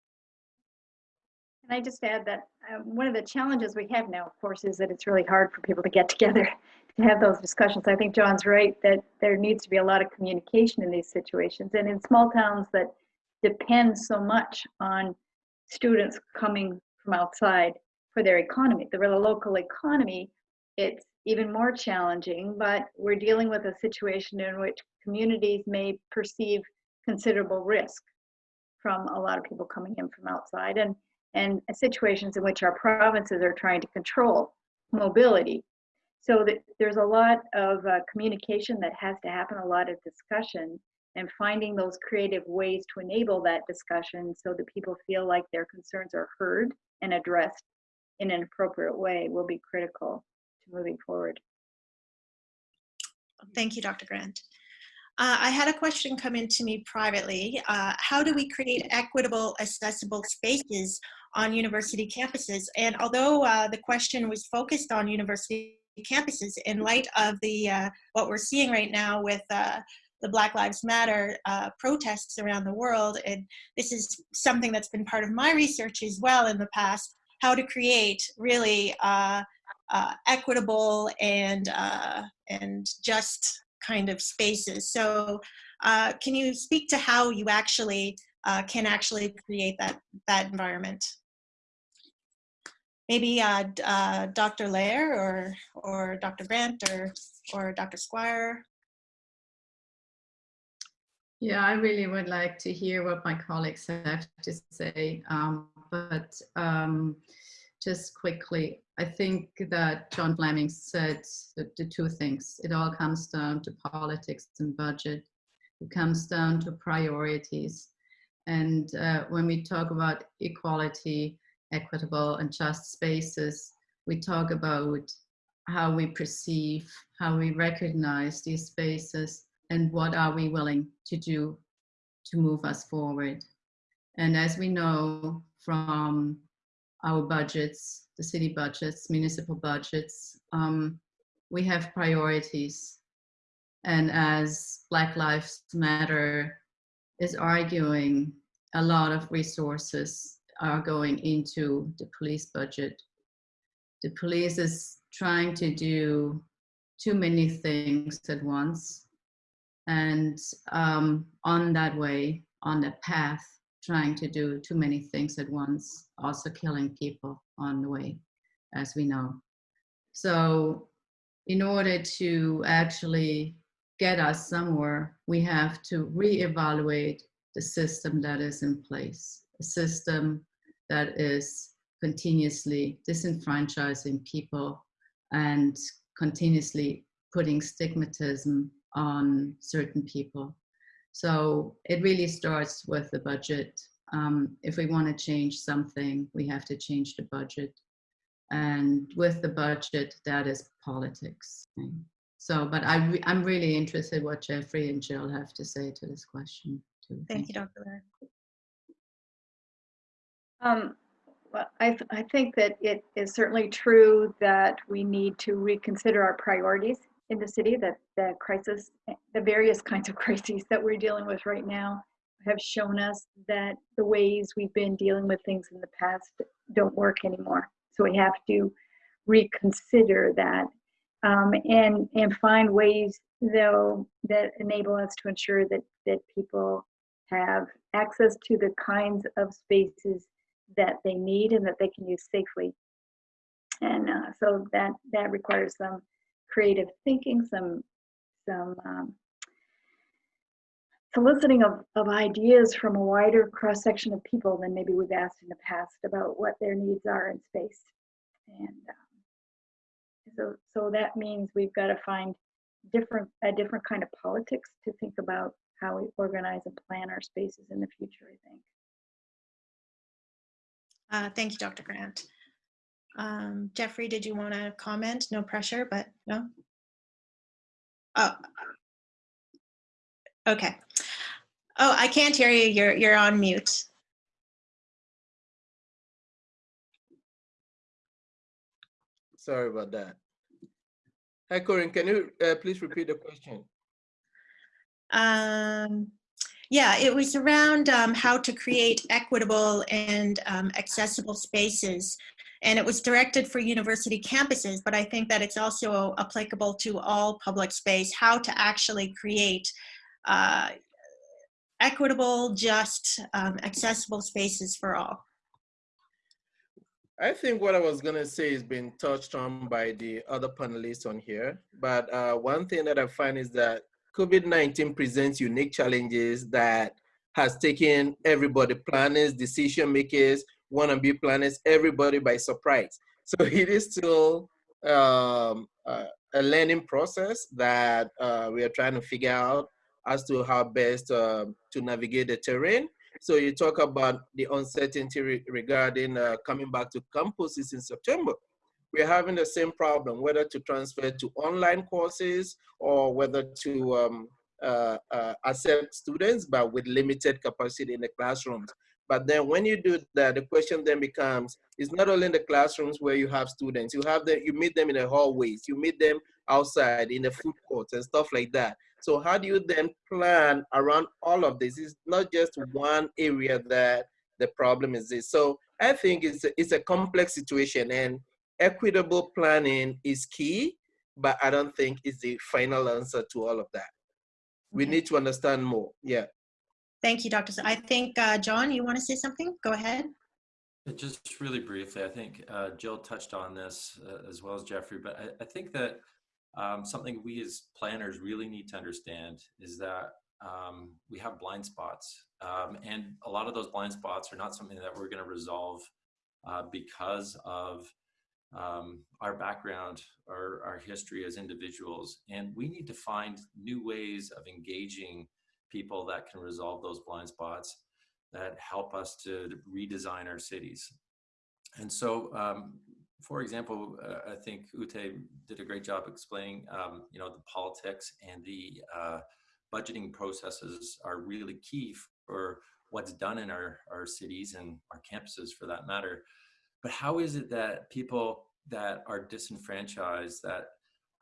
Can I just add that um, one of the challenges we have now, of course, is that it's really hard for people to get together [LAUGHS] to have those discussions. I think John's right that there needs to be a lot of communication in these situations. And in small towns that depend so much on students coming from outside for their economy, the local economy, it's even more challenging, but we're dealing with a situation in which communities may perceive considerable risk from a lot of people coming in from outside and, and situations in which our provinces are trying to control mobility. So that there's a lot of uh, communication that has to happen, a lot of discussion, and finding those creative ways to enable that discussion so that people feel like their concerns are heard and addressed in an appropriate way will be critical to moving forward.
Thank you, Dr. Grant. Uh, I had a question come in to me privately. Uh, how do we create equitable, accessible spaces on university campuses? And although uh, the question was focused on university campuses, in light of the uh, what we're seeing right now with uh, the Black Lives Matter uh, protests around the world, and this is something that's been part of my research as well in the past, how to create really equitable and and just kind of spaces. So uh, can you speak to how you actually uh, can actually create that, that environment? Maybe uh, uh Dr. Lehrer or, or Dr. Grant or, or Dr. Squire?
Yeah, I really would like to hear what my colleagues have to say, um, but um, just quickly, I think that John Fleming said the, the two things. It all comes down to politics and budget. It comes down to priorities. And uh, when we talk about equality, equitable and just spaces, we talk about how we perceive, how we recognize these spaces, and what are we willing to do to move us forward. And as we know from our budgets, the city budgets, municipal budgets, um, we have priorities. And as Black Lives Matter is arguing, a lot of resources are going into the police budget. The police is trying to do too many things at once. And um, on that way, on the path, trying to do too many things at once, also killing people on the way, as we know. So in order to actually get us somewhere, we have to reevaluate the system that is in place, a system that is continuously disenfranchising people and continuously putting stigmatism on certain people. So it really starts with the budget. Um, if we want to change something, we have to change the budget. And with the budget, that is politics. So, but I, re- I'm really interested what Jeffrey and Jill have to say to this question too.
Thank you, Dr. Lehrer.
Um, well, I, th- I think that it is certainly true that we need to reconsider our priorities in the city, that the crisis, the various kinds of [LAUGHS] crises that we're dealing with right now have shown us that the ways we've been dealing with things in the past don't work anymore. So we have to reconsider that um, and and find ways though that enable us to ensure that that people have access to the kinds of spaces that they need and that they can use safely. And uh, so that that requires some creative thinking, some some um, soliciting of, of ideas from a wider cross section of people than maybe we've asked in the past about what their needs are in space. And um, so so that means we've got to find different a different kind of politics to think about how we organize and plan our spaces in the future. I think.
Uh, thank you, Dr. Grant. Um, Jeffrey, did you want to comment? No pressure, but no? Oh. Okay. Oh, I can't hear you. You're, you're on mute.
Sorry about that. Hi, Corinne, can you uh, please repeat the question?
Um, yeah, it was around um, how to create equitable and um, accessible spaces. And it was directed for university campuses, but I think that it's also applicable to all public space, how to actually create uh, equitable, just, um, accessible spaces for all.
I think what I was gonna say has been touched on by the other panelists on here. But uh, one thing that I find is that COVID-19 presents unique challenges that has taken everybody, planners, decision makers, wanna-be planets everybody by surprise. So [LAUGHS] it is still um, uh, a learning process that uh, we are trying to figure out as to how best uh, to navigate the terrain. So you talk about the uncertainty re regarding uh, coming back to campuses in September. We're having the same problem, whether to transfer to online courses or whether to um, uh, uh, accept students, but with limited capacity in the classrooms. But then when you do that, the question then becomes, it's not only in the classrooms where you have students, you have them, you meet them in the hallways, you meet them outside in the food courts and stuff like that. So how do you then plan around all of this? It's not just one area that the problem is this. So I think it's a, it's a complex situation and equitable planning is key, but I don't think it's the final answer to all of that. We
Okay.
need to understand more. Yeah.
Thank you, Dr. I think, uh, John, you want to say something? Go ahead.
Just really briefly, I think uh, Jill touched on this uh, as well as Jeffrey, but I, I think that um, something we as planners really need to understand is that um, we have blind spots. Um, and a lot of those blind spots are not something that we're going to resolve uh, because of um, our background or our history as individuals. And we need to find new ways of engaging people that can resolve those blind spots that help us to redesign our cities. And so, um, for example, uh, I think Ute did a great job explaining, um, you know, the politics and the uh, budgeting processes are really key for what's done in our, our cities and our campuses for that matter. But how is it that people that are disenfranchised, that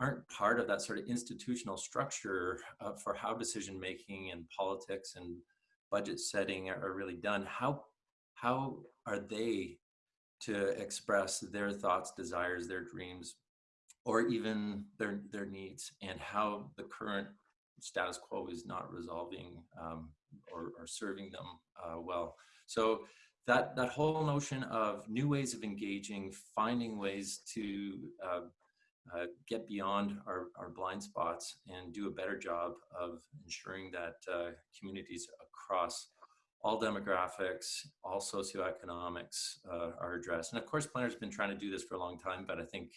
aren't part of that sort of institutional structure uh, for how decision making and politics and budget setting are, are really done, how, how are they to express their thoughts, desires, their dreams, or even their, their needs and how the current status quo is not resolving um, or, or, serving them uh, well. So that, that whole notion of new ways of engaging, finding ways to uh, uh, get beyond our, our blind spots and do a better job of ensuring that uh, communities across all demographics, all socioeconomics uh, are addressed. And of course, planners have been trying to do this for a long time, but I think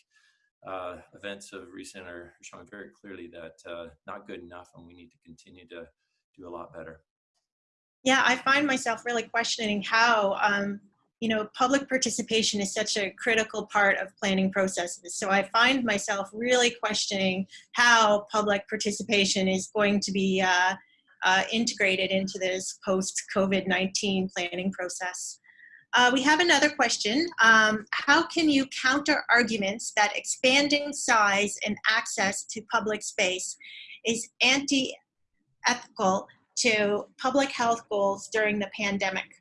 uh, events of recent are showing very clearly that uh, not good enough and we need to continue to do a lot better.
Yeah, I find myself really questioning how, um, you know, public participation is such a critical part of planning processes. So I find myself really questioning how public participation is going to be uh, uh, integrated into this post-COVID-19 planning process. Uh, we have another question. Um, how can you counter arguments that expanding size and access to public space is anti-ethical to public health goals during the pandemic?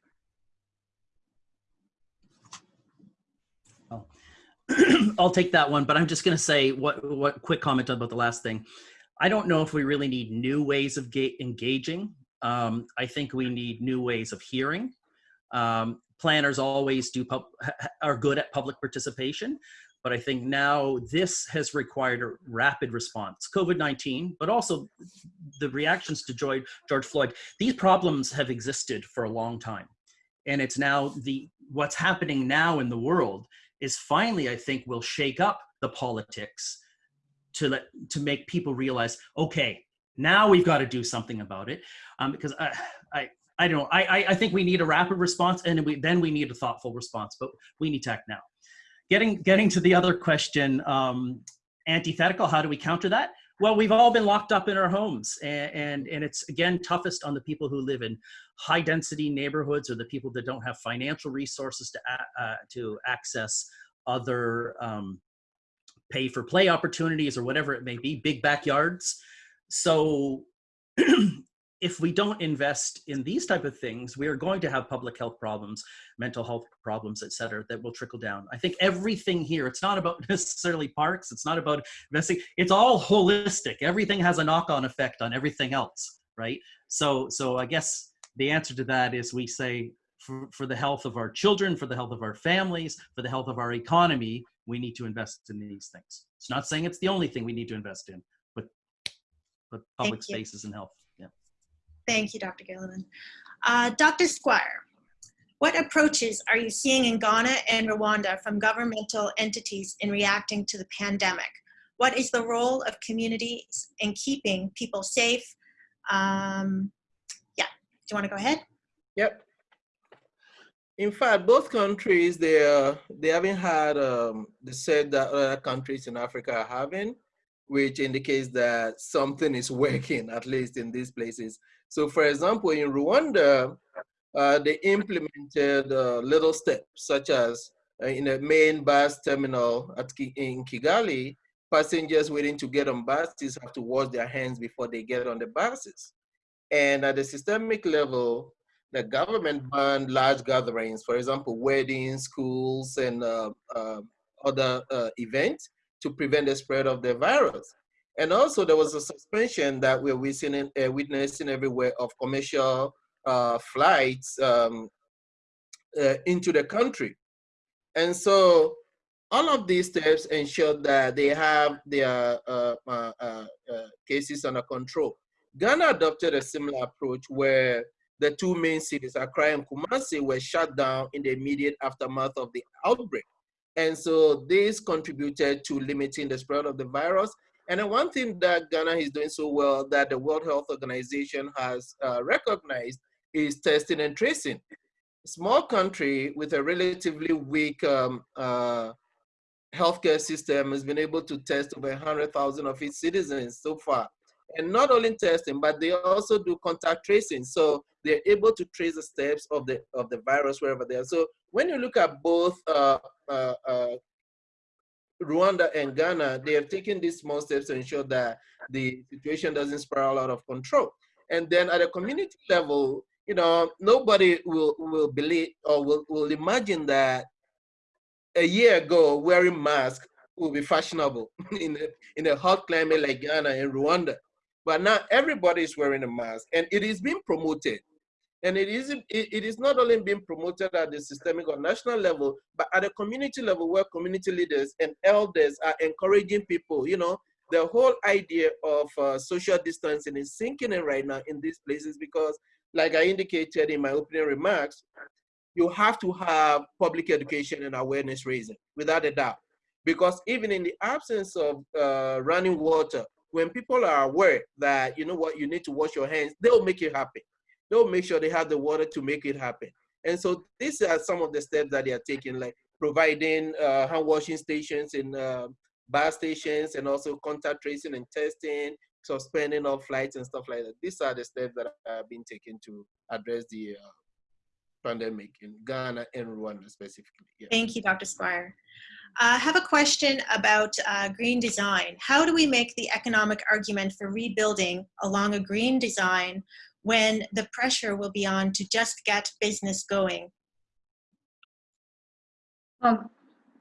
[CLEARS THROAT]
I'll take that one, but I'm just going to say what what quick comment about the last thing. I don't know if we really need new ways of engaging. Um, I think we need new ways of hearing. Um, planners always do are good at public participation, but I think now this has required a rapid response. COVID-19, but also the reactions to George Floyd. These problems have existed for a long time, and it's now the what's happening now in the world is finally, I think, will shake up the politics to let to make people realize, okay, now we've got to do something about it, um, because I, I I don't know. I, I think we need a rapid response and we, then we need a thoughtful response, but we need to act now. Getting, getting to the other question, um, antithetical, how do we counter that? Well, we've all been locked up in our homes and, and, and it's again toughest on the people who live in high density neighborhoods or the people that don't have financial resources to, uh, to access other um, pay for play opportunities or whatever it may be, big backyards. So [CLEARS THROAT] if we don't invest in these type of things, we are going to have public health problems, mental health problems, et cetera, that will trickle down. I think everything here, it's not about [LAUGHS] necessarily parks, it's not about investing, it's all holistic. Everything has a knock-on effect on everything else, right? So, so I guess the answer to that is we say for, for the health of our children, for the health of our families, for the health of our economy, we need to invest in these things. It's not saying it's the only thing we need to invest in, but, but public spaces and health.
Thank you, Dr. Gilliland. Uh, Dr. Squire, what approaches are you seeing in Ghana and Rwanda from governmental entities in reacting to the pandemic? What is the role of communities in keeping people safe? Um, yeah, you want to go ahead?
Yep. In fact, both countries, they, uh, they haven't had, um, they said that other countries in Africa are having, which indicates that something is [LAUGHS] working, at least in these places. So for example, in Rwanda, uh, they implemented uh, little steps such as uh, in the main bus terminal at in Kigali, passengers waiting to get on buses have to wash their hands before they get on the buses. And at the systemic level, the government banned large gatherings, for example, weddings, schools, and uh, uh, other uh, events to prevent the spread of the virus. And also there was a suspension that we're witnessing, uh, witnessing everywhere of commercial uh, flights um, uh, into the country. And so all of these steps ensure that they have their cases under control. Ghana adopted a similar approach where the two main cities, Accra and Kumasi, were shut down in the immediate aftermath of the outbreak. And so this contributed to limiting the spread of the virus and one thing that Ghana is doing so well that the World Health Organization has uh, recognized is testing and tracing. Small country with a relatively weak um, uh, healthcare system has been able to test over 100,000 of its citizens so far. And not only testing, but they also do contact tracing. So they're able to trace the steps of the of the virus wherever they are. So when you look at both uh, uh, uh, Rwanda and Ghana, they have taken these small steps to ensure that the situation doesn't spiral out of control. And then at a community level, you know, nobody will will believe or will, will imagine that a year ago wearing masks will be fashionable [LAUGHS] in a, in a hot climate like Ghana and Rwanda. But now everybody is wearing a mask and it is being promoted. And it is, it, is not only being promoted at the systemic or national level, but at a community level where community leaders and elders are encouraging people, you know, the whole idea of uh, social distancing is sinking in right now in these places because like I indicated in my opening remarks, you have to have public education and awareness raising without a doubt. Because even in the absence of uh, running water, when people are aware that, you know what, you need to wash your hands, they'll make it happen. They'll make sure they have the water to make it happen. And so these are some of the steps that they are taking, like providing uh, hand washing stations in uh, bus stations and also contact tracing and testing, suspending of flights and stuff like that. These are the steps that have been taken to address the uh, pandemic in Ghana and Rwanda specifically. Yeah.
Thank you, Dr. Squire. Uh, I have a question about uh, green design. How do we make the economic argument for rebuilding along a green design when the pressure will be on to just get business going?
Um,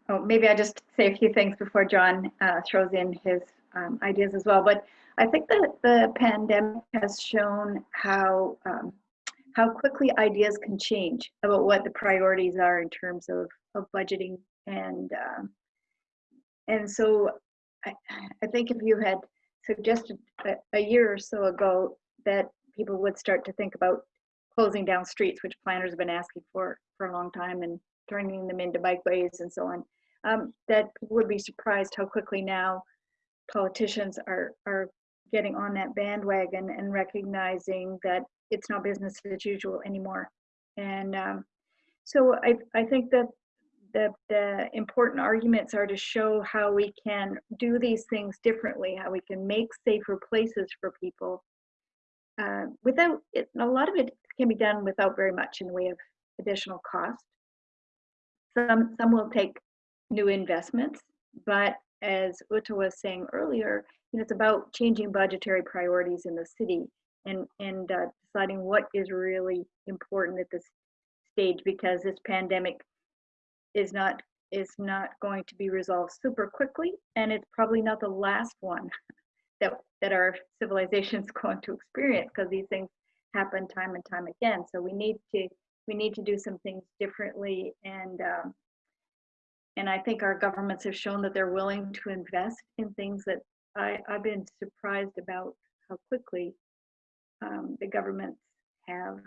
oh, maybe I just say a few things before John uh, throws in his um, ideas as well. But I think that the pandemic has shown how um, how quickly ideas can change about what the priorities are in terms of, of budgeting and uh, and so I, I think if you had suggested a, a year or so ago that people would start to think about closing down streets, which planners have been asking for for a long time, and turning them into bikeways and so on, um, that would be surprised how quickly now politicians are are getting on that bandwagon and recognizing that it's not business as usual anymore. And um, so I, I think that the, the important arguments are to show how we can do these things differently, how we can make safer places for people uh, without it. A lot of it can be done without very much in the way of additional cost. Some, some will take new investments, but as Ute was saying earlier, you know, it's about changing budgetary priorities in the city and, and uh, deciding what is really important at this stage because this pandemic is not is not going to be resolved super quickly and it's probably not the last one [LAUGHS] that that our [LAUGHS] civilization is [LAUGHS] going to experience because these things happen time and time again. So we need to we need to do some things differently and um, and I think our governments have shown that they're willing to invest in things that I, I've been surprised about how quickly um, the governments have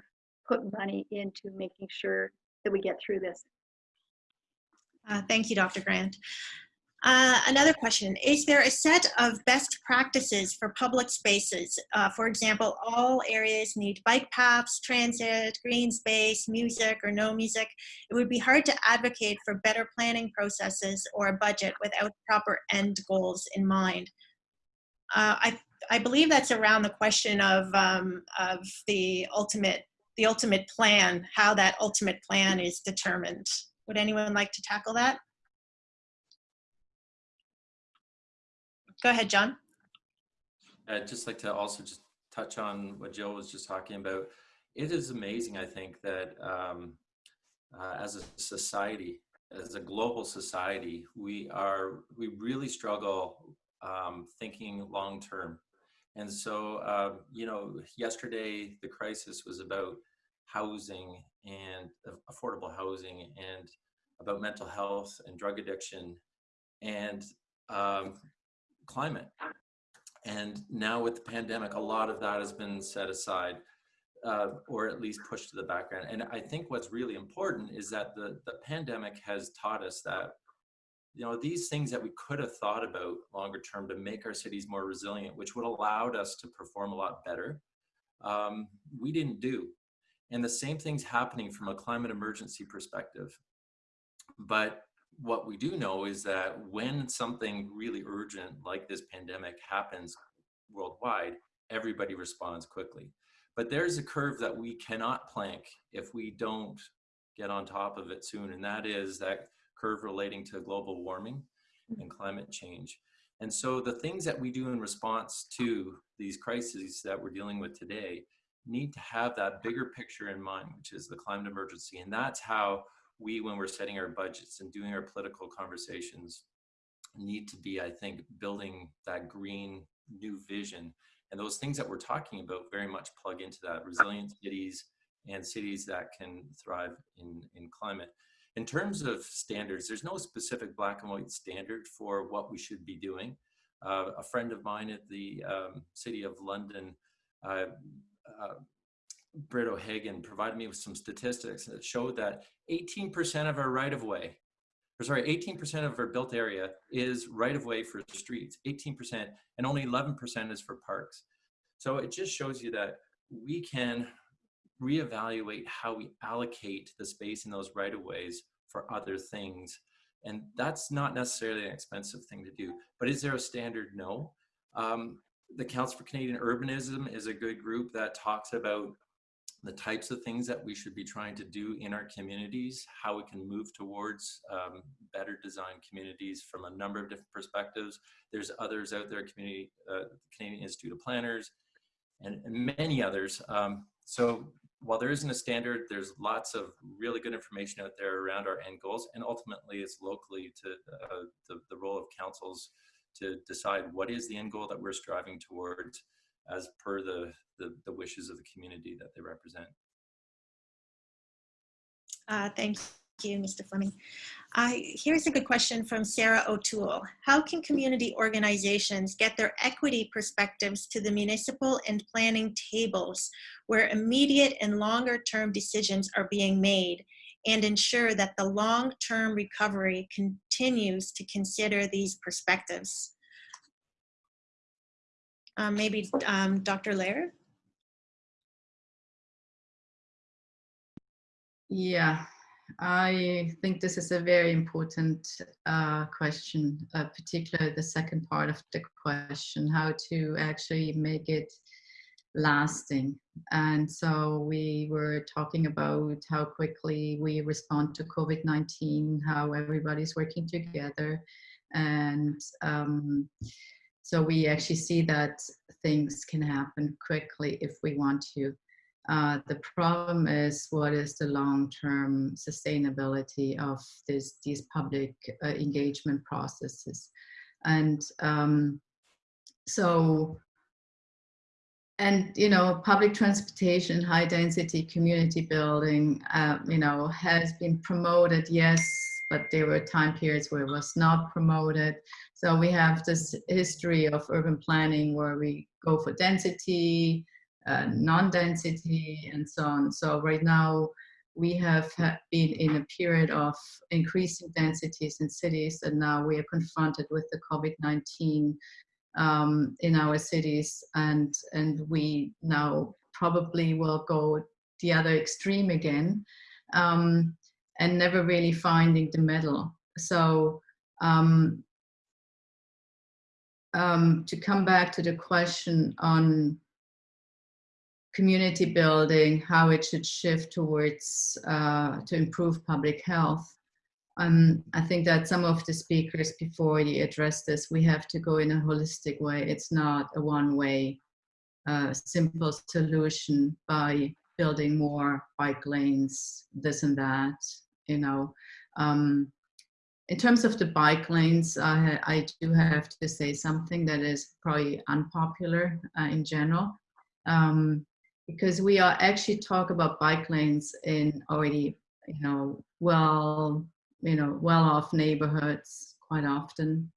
put money into making sure that we get through this.
Uh, thank you, Dr. Grant. Uh, another question, is there a set of best practices for public spaces? Uh, for example, all areas need bike paths, transit, green space, music or no music. It would be hard to advocate for better planning processes or a budget without proper end goals in mind. Uh, I, I believe that's around the question of, um, of the ultimate the ultimate plan, how that ultimate plan is determined. Would anyone like to tackle that? Go ahead, John.
I'd just like to also just touch on what Jill was just talking about. It is amazing, I think, that um, uh, as a society, as a global society, we are we really struggle um, thinking long term. And so, uh, you know, yesterday the crisis was about housing and affordable housing and about mental health and drug addiction and um, climate. And now with the pandemic, a lot of that has been set aside uh, or at least pushed to the background. And I think what's really important is that the, the pandemic has taught us that you know these things that we could have thought about longer term to make our cities more resilient which would allowed us to perform a lot better um, we didn't do and the same thing's happening from a climate emergency perspective but what we do know is that when something really urgent like this pandemic happens worldwide everybody responds quickly. But there's a curve that we cannot plank if we don't get on top of it soon, and that is that curve relating to global warming and mm-hmm. climate change. And so the things that we do in response to these crises that we're dealing with today need to have that bigger picture in mind, which is the climate emergency. And that's how we, when we're setting our budgets and doing our political conversations, need to be, I think, building that green new vision. And those things that we're talking about very much plug into that resilient cities and cities that can thrive in, in climate. In terms of standards, there's no specific black and white standard for what we should be doing. Uh, a friend of mine at the um, City of London, uh, uh, Britt O'Hagan, provided me with some statistics that showed that 18% of our right-of-way, or sorry, 18% of our built area is right-of-way for streets, 18%, and only 11% is for parks. So it just shows you that we can reevaluate how we allocate the space in those right of ways for other things. And that's not necessarily an expensive thing to do. But is there a standard? No. Um, the Council for Canadian Urbanism is a good group that talks about the types of things that we should be trying to do in our communities, how we can move towards um, better designed communities from a number of different perspectives. There's others out there, community, uh, Canadian Institute of Planners, and, and many others. Um, so while there isn't a standard, there's lots of really good information out there around our end goals, and ultimately it's locally to uh, the, the role of councils to decide what is the end goal that we're striving towards as per the, the, the wishes of the community that they represent.
Uh, thank you, Mr. Fleming. Uh, here's a good question from Sarah O'Toole. How can community organizations get their equity perspectives to the municipal and planning tables where immediate and longer term decisions are being made and ensure that the long-term recovery continues to consider these perspectives? Um, maybe um, Dr. Lehrer?
Yeah, I think this is a very important uh, question, uh, particularly the second part of the question, how to actually make it lasting. And so we were talking about how quickly we respond to COVID-19, how everybody's working together. And um, so we actually see that things can happen quickly if we want to. Uh, the problem is what is the long-term sustainability of this, these public uh, engagement processes. And um, so, and you know, public transportation, high density community building, uh, you know, has been promoted, yes, but there were time periods where it was not promoted. So we have this history of urban planning where we go for density, uh, non-density and so on. So right now we have been in a period of increasing densities in cities and now we are confronted with the COVID-19 um, in our cities and, and we now probably will go the other extreme again um, and never really finding the middle. So um, um, to come back to the question on community building, how it should shift towards uh, to improve public health. Um, I think that some of the speakers before you address this, we have to go in a holistic way. It's not a one-way uh, simple solution by building more bike lanes, this and that, you know. Um, in terms of the bike lanes, I, I do have to say something that is probably unpopular uh, in general. Um, because we are actually talk about bike lanes in already, you know, well, you know, well-off neighborhoods quite often.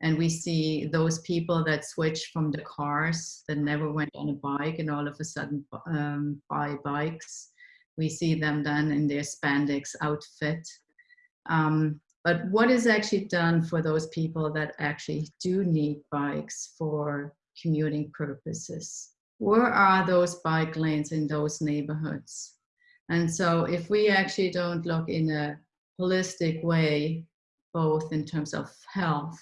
And we see those people that switch from the cars that never went on a bike and all of a sudden um, buy bikes. We see them then in their spandex outfit. Um, but what is actually done for those people that actually do need bikes for commuting purposes? where are those bike lanes in those neighborhoods? And so if we actually don't look in a holistic way, both in terms of health,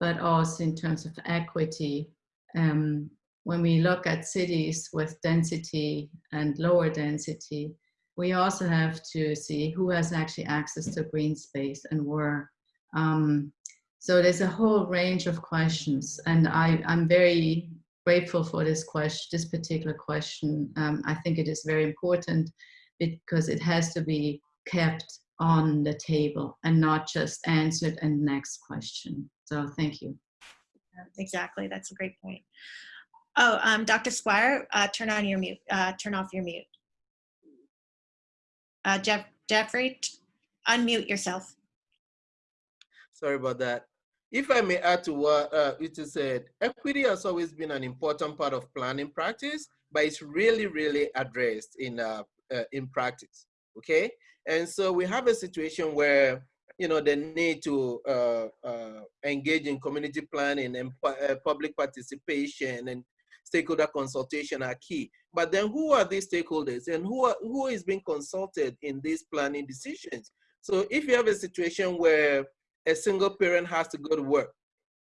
but also in terms of equity, um, when we look at cities with density and lower density, we also have to see who has actually access to green space and where. Um, so there's a whole range of questions, and I, I'm very grateful for this question, this particular question. Um, I think it is very important because it has to be kept on the table and not just answered and next question. So thank you.
Exactly, that's a great point. Oh, um, Dr. Squire, uh, turn on your mute, uh, turn off your mute. Uh, Jeff, Jeffrey, t- unmute yourself.
Sorry about that. If I may add to what uh, it is said, equity has always been an important part of planning practice, but it's really, really addressed in uh, uh, in practice. Okay, and so we have a situation where you know the need to uh, uh, engage in community planning and uh, public participation and stakeholder consultation are key. But then, who are these stakeholders, and who are, who is being consulted in these planning decisions? So, if you have a situation where a single parent has to go to work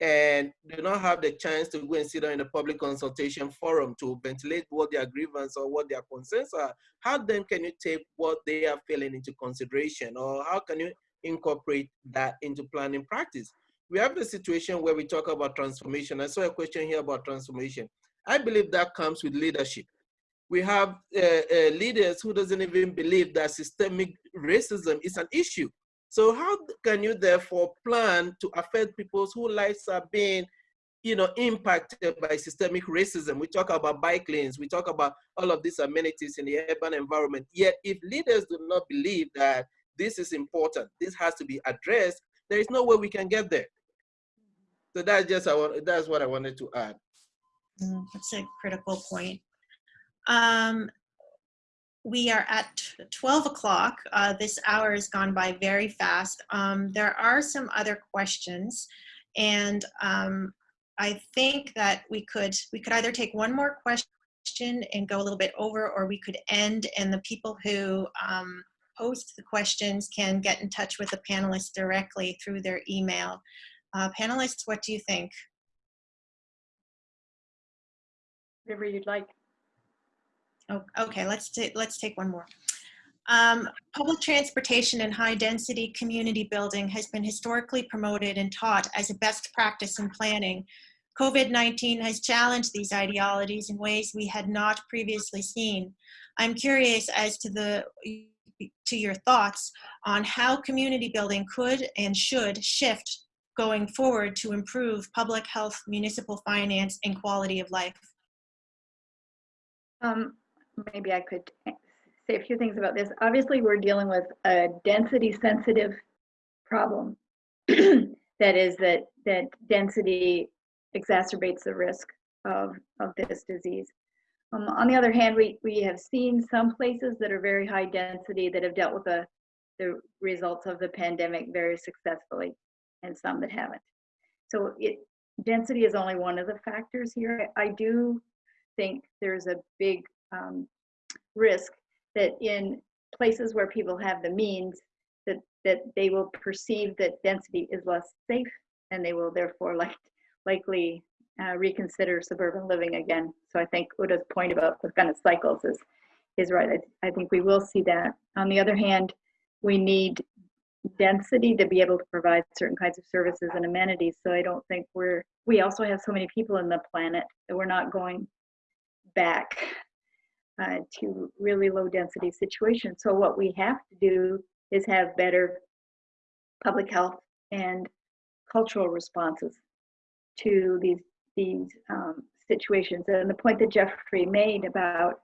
and do not have the chance to go and sit down in a public consultation forum to ventilate what their grievance or what their concerns are, how then can you take what they are feeling into consideration or how can you incorporate that into planning practice? We have the situation where we talk about transformation. I saw a question here about transformation. I believe that comes with leadership. We have uh, uh, leaders who doesn't even believe that systemic racism is an issue. So how can you therefore plan to affect people's whose lives are being, you know, impacted by systemic racism? We talk about bike lanes, we talk about all of these amenities in the urban environment. Yet if leaders do not believe that this is important, this has to be addressed, there is no way we can get there. So that's just that's what I wanted to add.
Mm, That's a critical point. Um, we are at 12 o'clock. Uh, this hour has gone by very fast. Um, there are some other questions and um, I think that we could, we could either take one more question and go a little bit over or we could end and the people who um, post the questions can get in touch with the panelists directly through their email. Uh, panelists, what do you think?
Whatever you'd like.
Oh, okay, let's let's take one more. Um, public transportation and high density community building has been historically promoted and taught as a best practice in planning. COVID-19 has challenged these ideologies in ways we had not previously seen. I'm curious as to the to your thoughts on how community building could and should shift going forward to improve public health, municipal finance, and quality of life.
Um, maybe I could say a few things about this. Obviously, we're dealing with a density sensitive problem. [CLEARS THROAT] that is that that density exacerbates the risk of, of this disease. Um, on the other hand, we, we have seen some places that are very high density that have dealt with the, the results of the pandemic very successfully and some that haven't. So it density is only one of the factors here. I do think there's a big um, risk that in places where people have the means that that they will perceive that density is less safe and they will therefore like likely uh, reconsider suburban living again. So I think Ute's point about the kind of cycles is is right. I, I think we will see that. On the other hand, we need density to be able to provide certain kinds of services and amenities. So I don't think we're we also have so many people in the planet that we're not going back uh, to really low density situations. So what we have to do is have better public health and cultural responses to these these um, situations. And the point that Jeffrey made about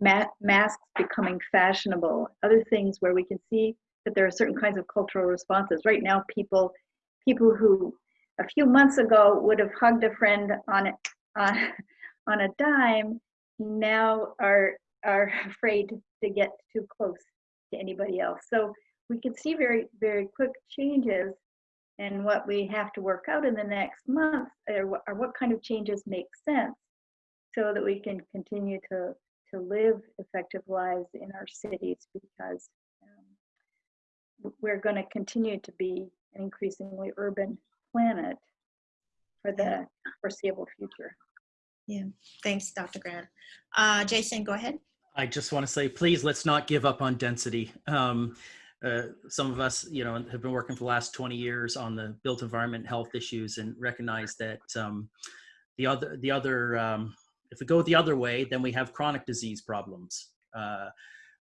ma masks becoming fashionable, other things where we can see that there are certain kinds of cultural responses. Right now, people people who a few months ago would have hugged a friend on [LAUGHS] on a dime now are are [LAUGHS] afraid to get too close to anybody else. So we can see very very quick changes and what we have to work out in the next month are what, are what kind of changes make sense so that we can continue to to live effective lives in our cities because um, we're going to continue to be an increasingly urban planet for the foreseeable future.
Yeah, thanks, Dr. Grant. Uh, Jason, go ahead.
I just want to say, please, let's not give up on density. Um, uh, some of us, you know, have been working for the last 20 years on the built environment health issues and recognize that um, the other, the other, um, if we go the other way, then we have chronic disease problems, uh,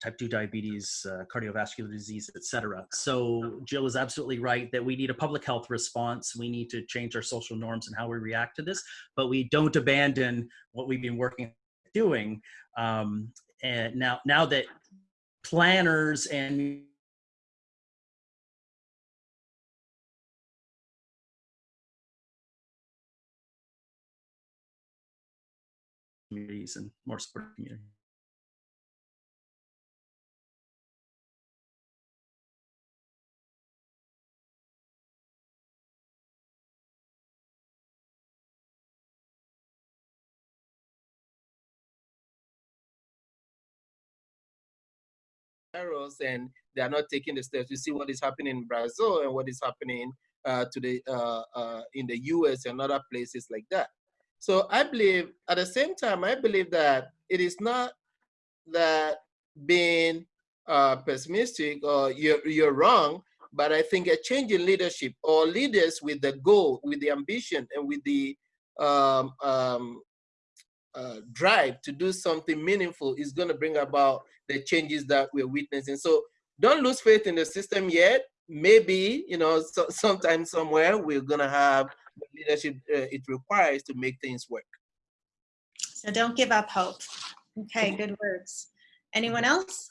type 2 diabetes, uh, cardiovascular disease, et cetera. So Jill is absolutely right that we need a public health response. We need to change our social norms and how we react to this, but we don't abandon what we've been working doing. Um, and now, now that planners and communities and more support community.
Arrows and they are not taking the steps. You see what is happening in Brazil and what is happening uh, to the uh, uh, in the U.S. and other places like that. So I believe, at the same time, I believe that it is not that being uh, pessimistic or you're you're wrong, but I think a change in leadership or leaders with the goal, with the ambition, and with the um, um, uh, drive to do something meaningful is going to bring about the changes that we're witnessing. So don't lose faith in the system yet. Maybe, you know, so, sometime somewhere we're going to have the leadership uh, it requires to make things work.
So don't give up hope. Okay, good words. Anyone else?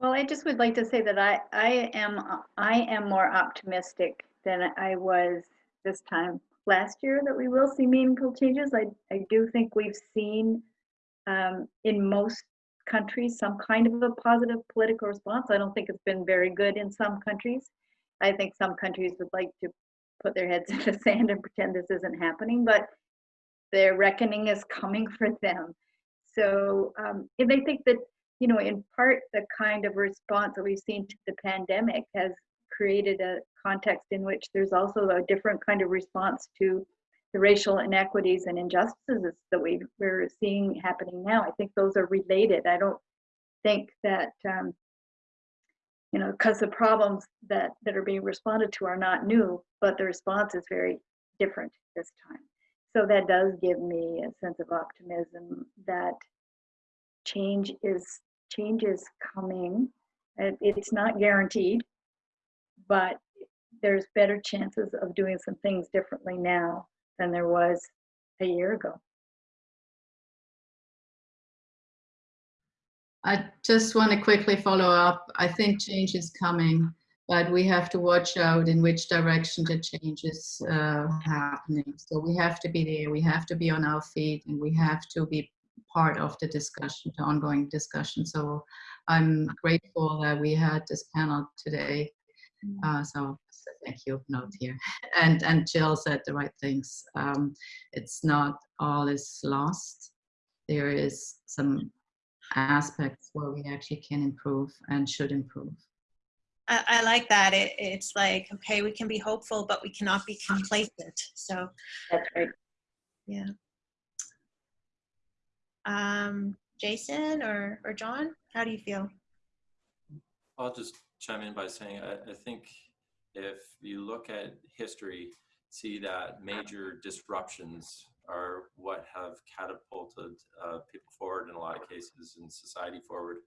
Well, I just would like to say that I, I am, I am more optimistic than I was this time last year that we will see meaningful changes. I, I do think we've seen um, in most countries some kind of a positive political response. I don't think it's been very good in some countries. I think some countries would like to put their heads [LAUGHS] in the sand and pretend this isn't happening, but their reckoning is coming for them. So, um, and I think that, you know, in part, the kind of response that we've seen to the pandemic has created a context in which there's also a different kind of response to the racial inequities and injustices that we, we're seeing happening now. I think those are related. I don't think that, um, you know, because the problems that, that are being responded to are not new, but the response is very different this time. So that does give me a sense of optimism that change is change is coming. It, it's not guaranteed, but there's better chances of doing some things differently now than there was a year ago.
I just want to quickly follow up. I think change is coming, but we have to watch out in which direction the change is uh, happening. So we have to be there, we have to be on our feet, and we have to be part of the discussion, the ongoing discussion. So I'm grateful that we had this panel today. Uh, so thank you note here. And and Jill said the right things. Um, it's not all is lost. There is some aspects where we actually can improve and should improve.
I, I like that. It, it's like, okay, we can be hopeful, but we cannot be complacent. So,
That's right.
yeah. Um, Jason or, or John, how do you feel?
I'll just chime in by saying I, I think if you look at history, see that major disruptions are what have catapulted uh, people forward in a lot of cases and society forward.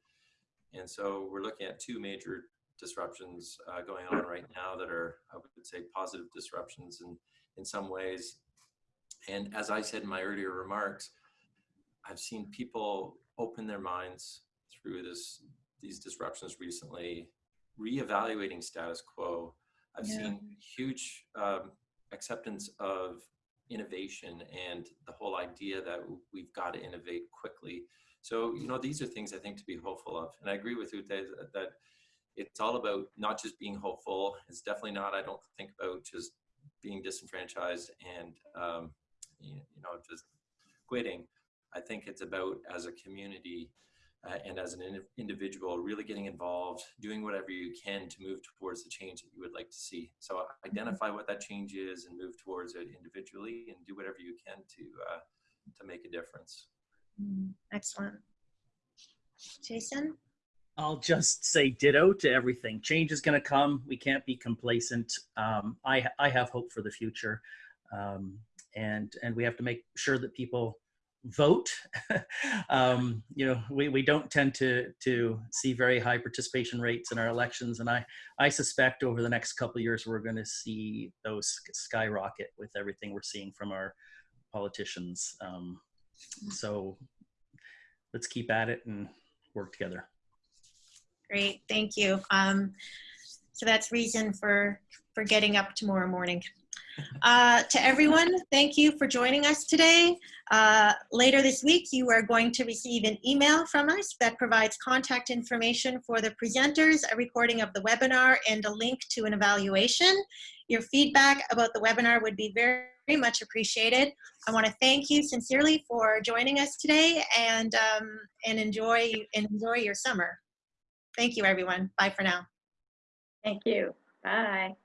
And so we're looking at two major disruptions uh, going on right now that are, I would say, positive disruptions in, in some ways. And as I said in my earlier remarks, I've seen people open their minds through this these disruptions recently, reevaluating status quo. I've
Yeah.
seen huge um, acceptance of innovation and the whole idea that we've got to innovate quickly. So, you know, these are things I think to be hopeful of. And I agree with Ute that, that it's all about not just being hopeful. It's definitely not, I don't think about just being disenfranchised and, um, you you know, just quitting. I think it's about as a community uh, and as an in- individual really getting involved, doing whatever you can to move towards the change that you would like to see. So identify what that change is and move towards it individually and do whatever you can to uh,
to make a difference.
Mm, Excellent. Jason?
I'll just say ditto to everything. Change is going to come. We can't be complacent. Um, I, I have hope for the future. Um, and, and we have to make sure that people vote. [LAUGHS] um, you know, we, we don't tend to, to see very high participation rates in our elections. And I, I suspect over the next couple years, we're going to see those skyrocket with everything we're seeing from our politicians. Um, so let's keep at it and work together.
Great, thank you. Um, so that's reason for, for getting up tomorrow morning. Uh, to everyone, thank you for joining us today. Uh, later this week, you are going to receive an email from us that provides contact information for the presenters, a recording of the webinar, and a link to an evaluation. Your feedback about the webinar would be very, very much appreciated. I want to thank you sincerely for joining us today and, um, and enjoy, enjoy your summer. Thank you, everyone. Bye for now.
Thank you. Bye.